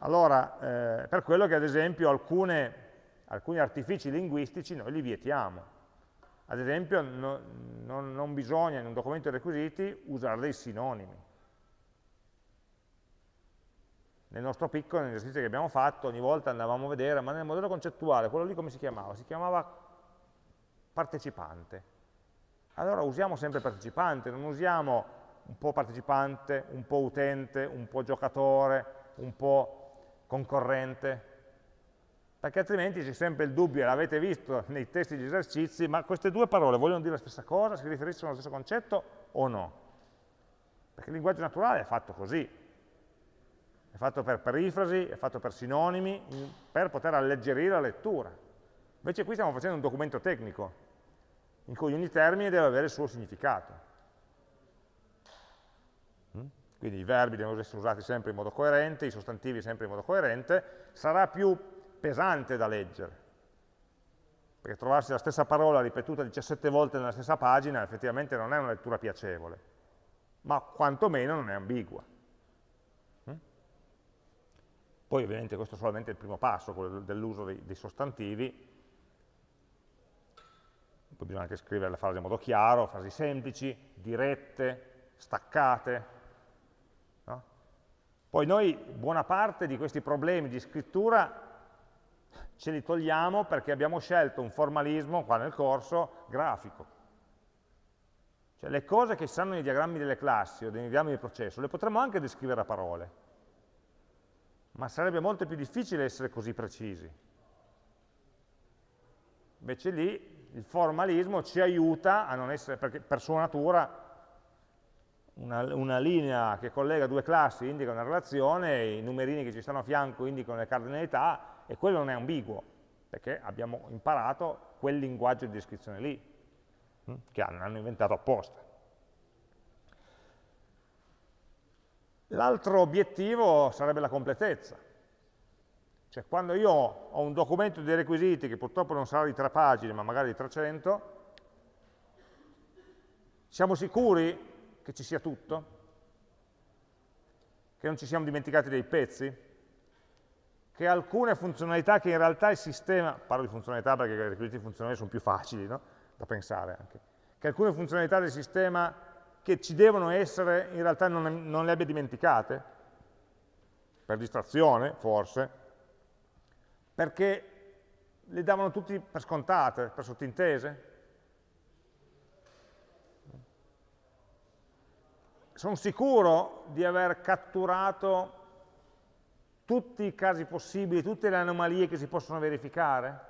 Allora, eh, per quello che ad esempio alcune, alcuni artifici linguistici noi li vietiamo. Ad esempio no, non, non bisogna in un documento di requisiti usare dei sinonimi. Nel nostro piccolo, nell'esercizio che abbiamo fatto, ogni volta andavamo a vedere, ma nel modello concettuale, quello lì come si chiamava? Si chiamava partecipante. Allora usiamo sempre partecipante, non usiamo un po' partecipante, un po' utente, un po' giocatore, un po' concorrente, perché altrimenti c'è sempre il dubbio, l'avete visto nei testi di esercizi, ma queste due parole vogliono dire la stessa cosa, si riferiscono allo stesso concetto o no? Perché il linguaggio naturale è fatto così, è fatto per perifrasi, è fatto per sinonimi, per poter alleggerire la lettura. Invece qui stiamo facendo un documento tecnico, in cui ogni termine deve avere il suo significato. Quindi i verbi devono essere usati sempre in modo coerente, i sostantivi sempre in modo coerente, sarà più pesante da leggere, perché trovarsi la stessa parola ripetuta 17 volte nella stessa pagina effettivamente non è una lettura piacevole, ma quantomeno non è ambigua. Mm? Poi ovviamente questo è solamente il primo passo, quello dell'uso dei, sostantivi, poi bisogna anche scrivere le frasi in modo chiaro, frasi semplici, dirette, staccate. Poi noi buona parte di questi problemi di scrittura ce li togliamo perché abbiamo scelto un formalismo, qua nel corso, grafico. Cioè le cose che stanno nei diagrammi delle classi o nei diagrammi del processo le potremmo anche descrivere a parole, ma sarebbe molto più difficile essere così precisi. Invece lì il formalismo ci aiuta a non essere, perché per sua natura una, una, linea che collega due classi indica una relazione, i numerini che ci stanno a fianco indicano le cardinalità, e quello non è ambiguo, perché abbiamo imparato quel linguaggio di descrizione lì, hm, che hanno inventato apposta. L'altro obiettivo sarebbe la completezza. Cioè quando io ho un documento di requisiti che purtroppo non sarà di tre pagine, ma magari di 300, siamo sicuri che ci sia tutto? Che non ci siamo dimenticati dei pezzi? che alcune funzionalità che in realtà il sistema, parlo di funzionalità perché i requisiti funzionali sono più facili no? da pensare anche, che alcune funzionalità del sistema che ci devono essere in realtà non, non le abbia dimenticate, per distrazione forse, perché le davano tutti per scontate, per sottintese. Sono sicuro di aver catturato tutti i casi possibili, tutte le anomalie che si possono verificare?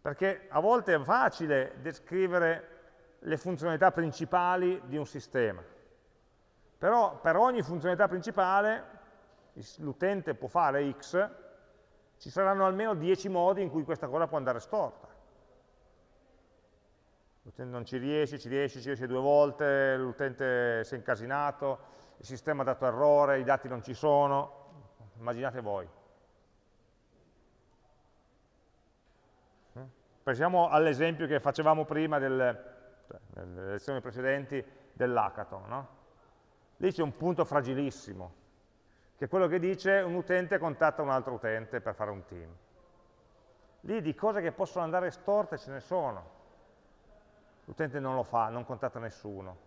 Perché a volte è facile descrivere le funzionalità principali di un sistema, però per ogni funzionalità principale l'utente può fare x, ci saranno almeno 10 modi in cui questa cosa può andare storta l'utente non ci riesce, ci riesce, ci riesce due volte, l'utente si è incasinato, il sistema ha dato errore, i dati non ci sono, immaginate voi. Mm? Pensiamo all'esempio che facevamo prima del, cioè, nelle lezioni precedenti dell'hackathon. No? Lì c'è un punto fragilissimo, che è quello che dice un utente contatta un altro utente per fare un team. Lì di cose che possono andare storte ce ne sono l'utente non lo fa, non contatta nessuno.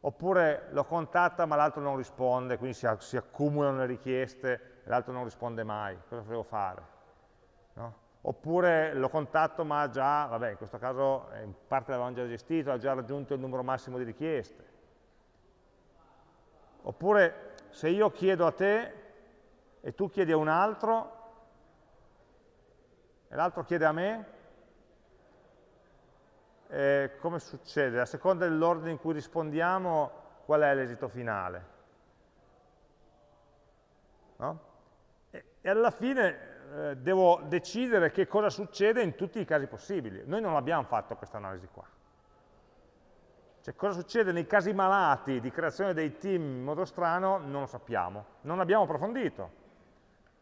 Oppure lo contatta ma l'altro non risponde, quindi si, si accumulano le richieste e l'altro non risponde mai. Cosa devo fare? No? Oppure lo contatto ma già, vabbè in questo caso eh, in parte l'avevamo già gestito, ha già raggiunto il numero massimo di richieste. Oppure se io chiedo a te e tu chiedi a un altro e l'altro chiede a me, eh, come succede? A seconda dell'ordine in cui rispondiamo, qual è l'esito finale? No? E, e, alla fine eh, devo decidere che cosa succede in tutti i casi possibili. Noi non abbiamo fatto questa analisi qua. Cioè cosa succede nei casi malati di creazione dei team in modo strano non lo sappiamo, non abbiamo approfondito,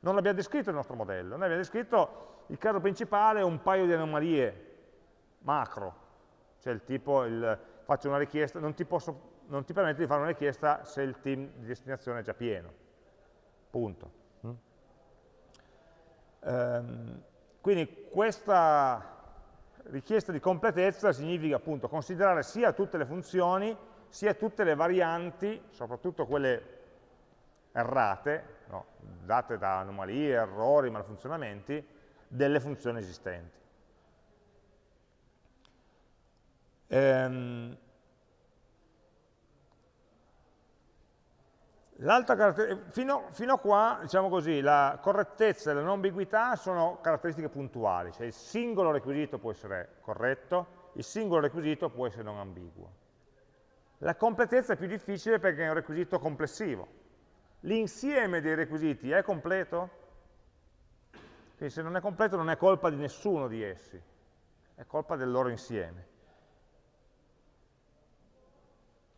non l'abbiamo descritto il nostro modello, noi abbiamo descritto il caso principale un paio di anomalie macro, cioè il tipo, il, faccio una richiesta, non ti, posso, non ti permette di fare una richiesta se il team di destinazione è già pieno, punto. Ehm, quindi questa richiesta di completezza significa appunto considerare sia tutte le funzioni, sia tutte le varianti, soprattutto quelle errate, no, date da anomalie, errori, malfunzionamenti, delle funzioni esistenti. Ehm, Fino, fino, a qua, diciamo così, la correttezza e la non ambiguità sono caratteristiche puntuali, cioè il singolo requisito può essere corretto, il singolo requisito può essere non ambiguo. La completezza è più difficile perché è un requisito complessivo. L'insieme dei requisiti è completo? Quindi se non è completo non è colpa di nessuno di essi, è colpa del loro insieme.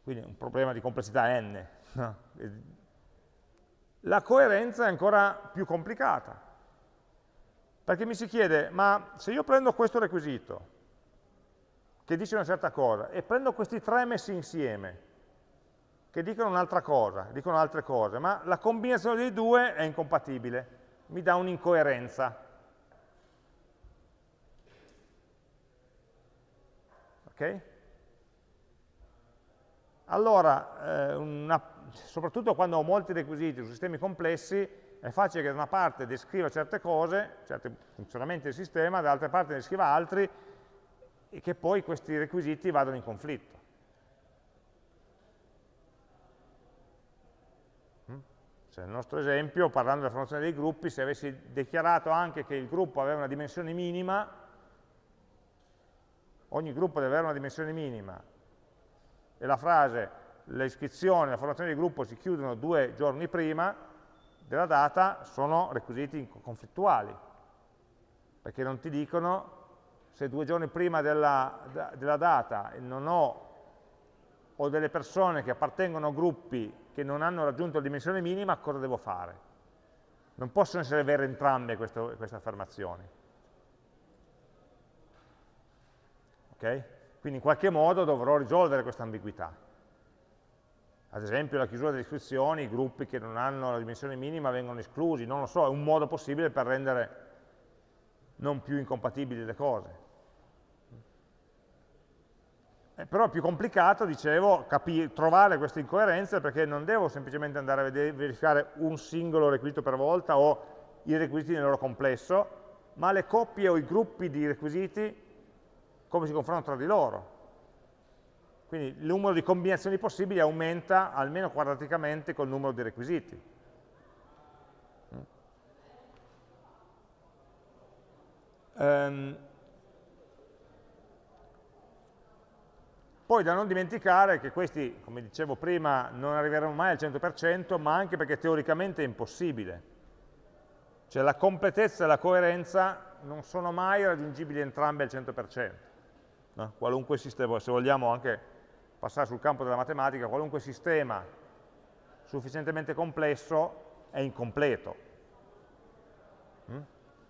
Quindi è un problema di complessità n. La coerenza è ancora più complicata, perché mi si chiede, ma se io prendo questo requisito, che dice una certa cosa, e prendo questi tre messi insieme, che dicono un'altra cosa, dicono altre cose, ma la combinazione dei due è incompatibile, mi dà un'incoerenza. Ok? Allora, eh, una soprattutto quando ho molti requisiti su sistemi complessi, è facile che da una parte descriva certe cose, certi funzionamenti del sistema, dall'altra parte ne descriva altri, e che poi questi requisiti vadano in conflitto. Cioè, nel nostro esempio, parlando della formazione dei gruppi, se avessi dichiarato anche che il gruppo aveva una dimensione minima, ogni gruppo deve avere una dimensione minima, e la frase le iscrizioni, la formazione di gruppo si chiudono due giorni prima della data, sono requisiti conflittuali, perché non ti dicono se due giorni prima della, della data non ho, ho delle persone che appartengono a gruppi che non hanno raggiunto la dimensione minima, cosa devo fare? Non possono essere vere entrambe queste, queste affermazioni. Ok? Quindi in qualche modo dovrò risolvere questa ambiguità ad esempio la chiusura delle iscrizioni, i gruppi che non hanno la dimensione minima vengono esclusi, non lo so, è un modo possibile per rendere non più incompatibili le cose. Eh, però è più complicato, dicevo, trovare queste incoerenze perché non devo semplicemente andare a verificare un singolo requisito per volta o i requisiti nel loro complesso, ma le coppie o i gruppi di requisiti come si confrontano tra di loro. Quindi il numero di combinazioni possibili aumenta almeno quadraticamente col numero di requisiti. Um, poi da non dimenticare che questi, come dicevo prima, non arriveranno mai al 100%, ma anche perché teoricamente è impossibile. Cioè la completezza e la coerenza non sono mai raggiungibili entrambe al 100%. No? Qualunque sistema, se vogliamo anche passare sul campo della matematica, qualunque sistema sufficientemente complesso è incompleto. Mm?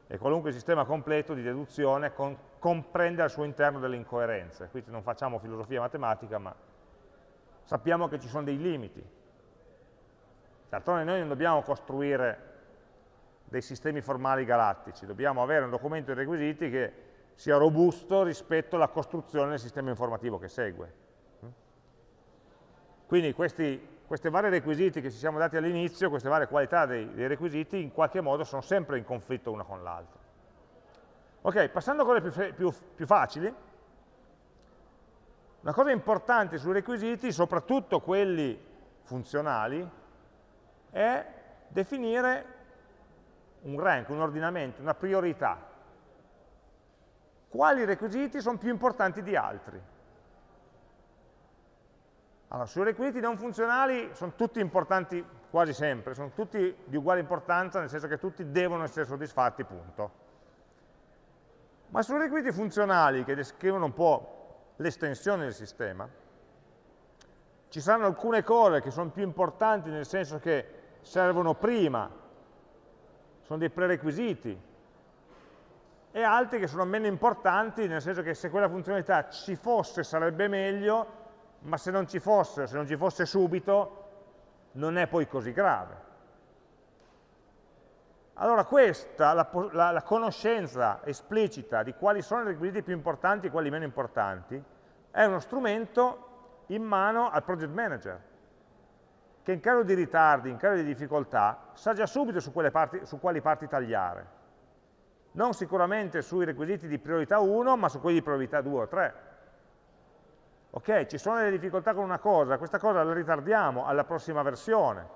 E qualunque sistema completo di deduzione con, comprende al suo interno delle incoerenze. Qui non facciamo filosofia matematica, ma sappiamo che ci sono dei limiti. D'altronde noi non dobbiamo costruire dei sistemi formali galattici, dobbiamo avere un documento di requisiti che sia robusto rispetto alla costruzione del sistema informativo che segue. Quindi questi, questi vari requisiti che ci siamo dati all'inizio, queste varie qualità dei, dei, requisiti, in qualche modo sono sempre in conflitto una con l'altra. Ok, passando a cose più, più, più facili, una cosa importante sui requisiti, soprattutto quelli funzionali, è definire un rank, un ordinamento, una priorità. Quali requisiti sono più importanti di altri? Allora, sui requisiti non funzionali sono tutti importanti quasi sempre, sono tutti di uguale importanza, nel senso che tutti devono essere soddisfatti, punto. Ma sui requisiti funzionali, che descrivono un po' l'estensione del sistema, ci saranno alcune cose che sono più importanti nel senso che servono prima, sono dei prerequisiti, e altri che sono meno importanti, nel senso che se quella funzionalità ci fosse sarebbe meglio, ma se non ci fosse, se non ci fosse subito, non è poi così grave. Allora questa, la, la, la, conoscenza esplicita di quali sono i requisiti più importanti e quelli meno importanti, è uno strumento in mano al project manager, che in caso di ritardi, in caso di difficoltà, sa già subito su, parti, su quali parti tagliare. Non sicuramente sui requisiti di priorità 1, ma su quelli di priorità 2 o 3. Ok, ci sono delle difficoltà con una cosa, questa cosa la ritardiamo alla prossima versione,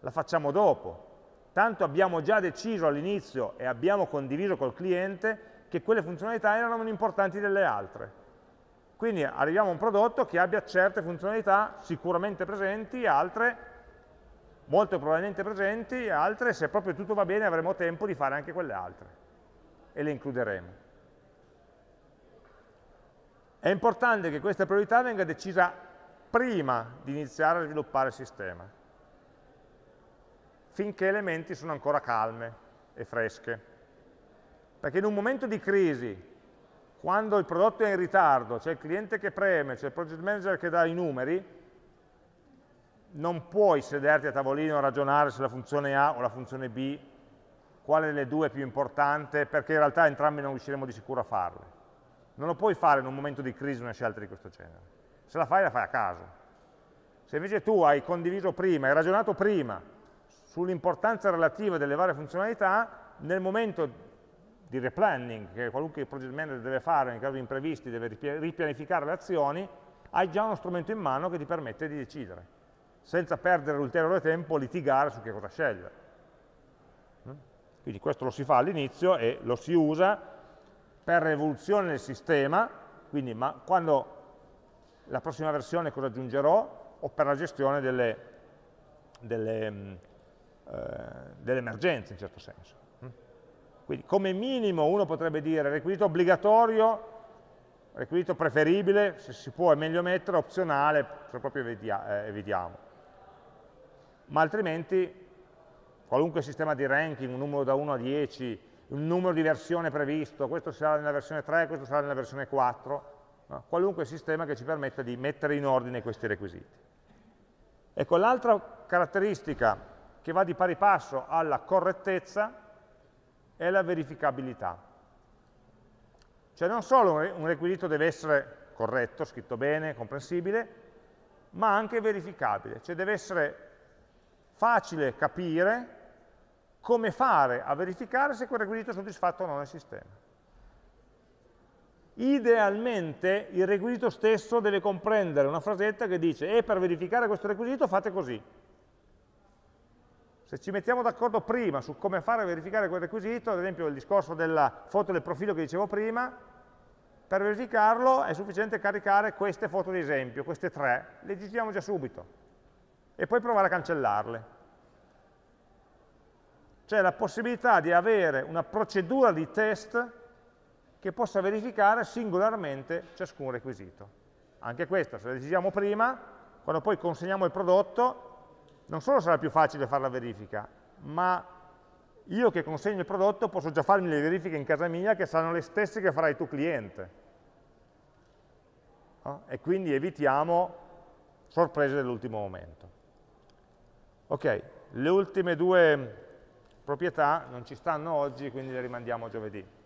la facciamo dopo. Tanto abbiamo già deciso all'inizio e abbiamo condiviso col cliente che quelle funzionalità erano meno importanti delle altre. Quindi arriviamo a un prodotto che abbia certe funzionalità sicuramente presenti, altre molto probabilmente presenti, altre se proprio tutto va bene avremo tempo di fare anche quelle altre e le includeremo. È importante che questa priorità venga decisa prima di iniziare a sviluppare il sistema, finché le menti sono ancora calme e fresche. Perché in un momento di crisi, quando il prodotto è in ritardo, c'è il cliente che preme, c'è il project manager che dà i numeri, non puoi sederti a tavolino a ragionare se la funzione A o la funzione B, quale delle due è più importante, perché in realtà entrambi non riusciremo di sicuro a farle. Non lo puoi fare in un momento di crisi una scelta di questo genere. Se la fai, la fai a caso. Se invece tu hai condiviso prima, hai ragionato prima sull'importanza relativa delle varie funzionalità, nel momento di replanning che qualunque project manager deve fare in caso di imprevisti, deve ripianificare le azioni, hai già uno strumento in mano che ti permette di decidere, senza perdere ulteriore tempo a litigare su che cosa scegliere. Quindi questo lo si fa all'inizio e lo si usa per l'evoluzione del sistema, quindi ma quando la prossima versione cosa aggiungerò, o per la gestione delle, delle, mm, eh, delle emergenze in certo senso. Quindi come minimo uno potrebbe dire requisito obbligatorio, requisito preferibile, se si può è meglio mettere, opzionale, se proprio eh, evitiamo. Ma altrimenti qualunque sistema di ranking, un numero da 1 a 10, un numero di versione previsto, questo sarà nella versione 3, questo sarà nella versione 4, no? qualunque sistema che ci permetta di mettere in ordine questi requisiti. Ecco, l'altra caratteristica che va di pari passo alla correttezza è la verificabilità. Cioè non solo un requisito deve essere corretto, scritto bene, comprensibile, ma anche verificabile, cioè deve essere facile capire come fare a verificare se quel requisito è soddisfatto o no nel sistema. Idealmente il requisito stesso deve comprendere una frasetta che dice e per verificare questo requisito fate così, se ci mettiamo d'accordo prima su come fare a verificare quel requisito, ad esempio il discorso della foto del profilo che dicevo prima, per verificarlo è sufficiente caricare queste foto di esempio, queste tre, le digitiamo già subito, e poi provare a cancellarle. C'è la possibilità di avere una procedura di test che possa verificare singolarmente ciascun requisito. Anche questa, se la decidiamo prima, quando poi consegniamo il prodotto, non solo sarà più facile fare la verifica, ma io che consegno il prodotto posso già farmi le verifiche in casa mia che saranno le stesse che farai tu cliente. No? E quindi evitiamo sorprese dell'ultimo momento. Ok, le ultime due proprietà non ci stanno oggi, quindi le rimandiamo giovedì. Mm?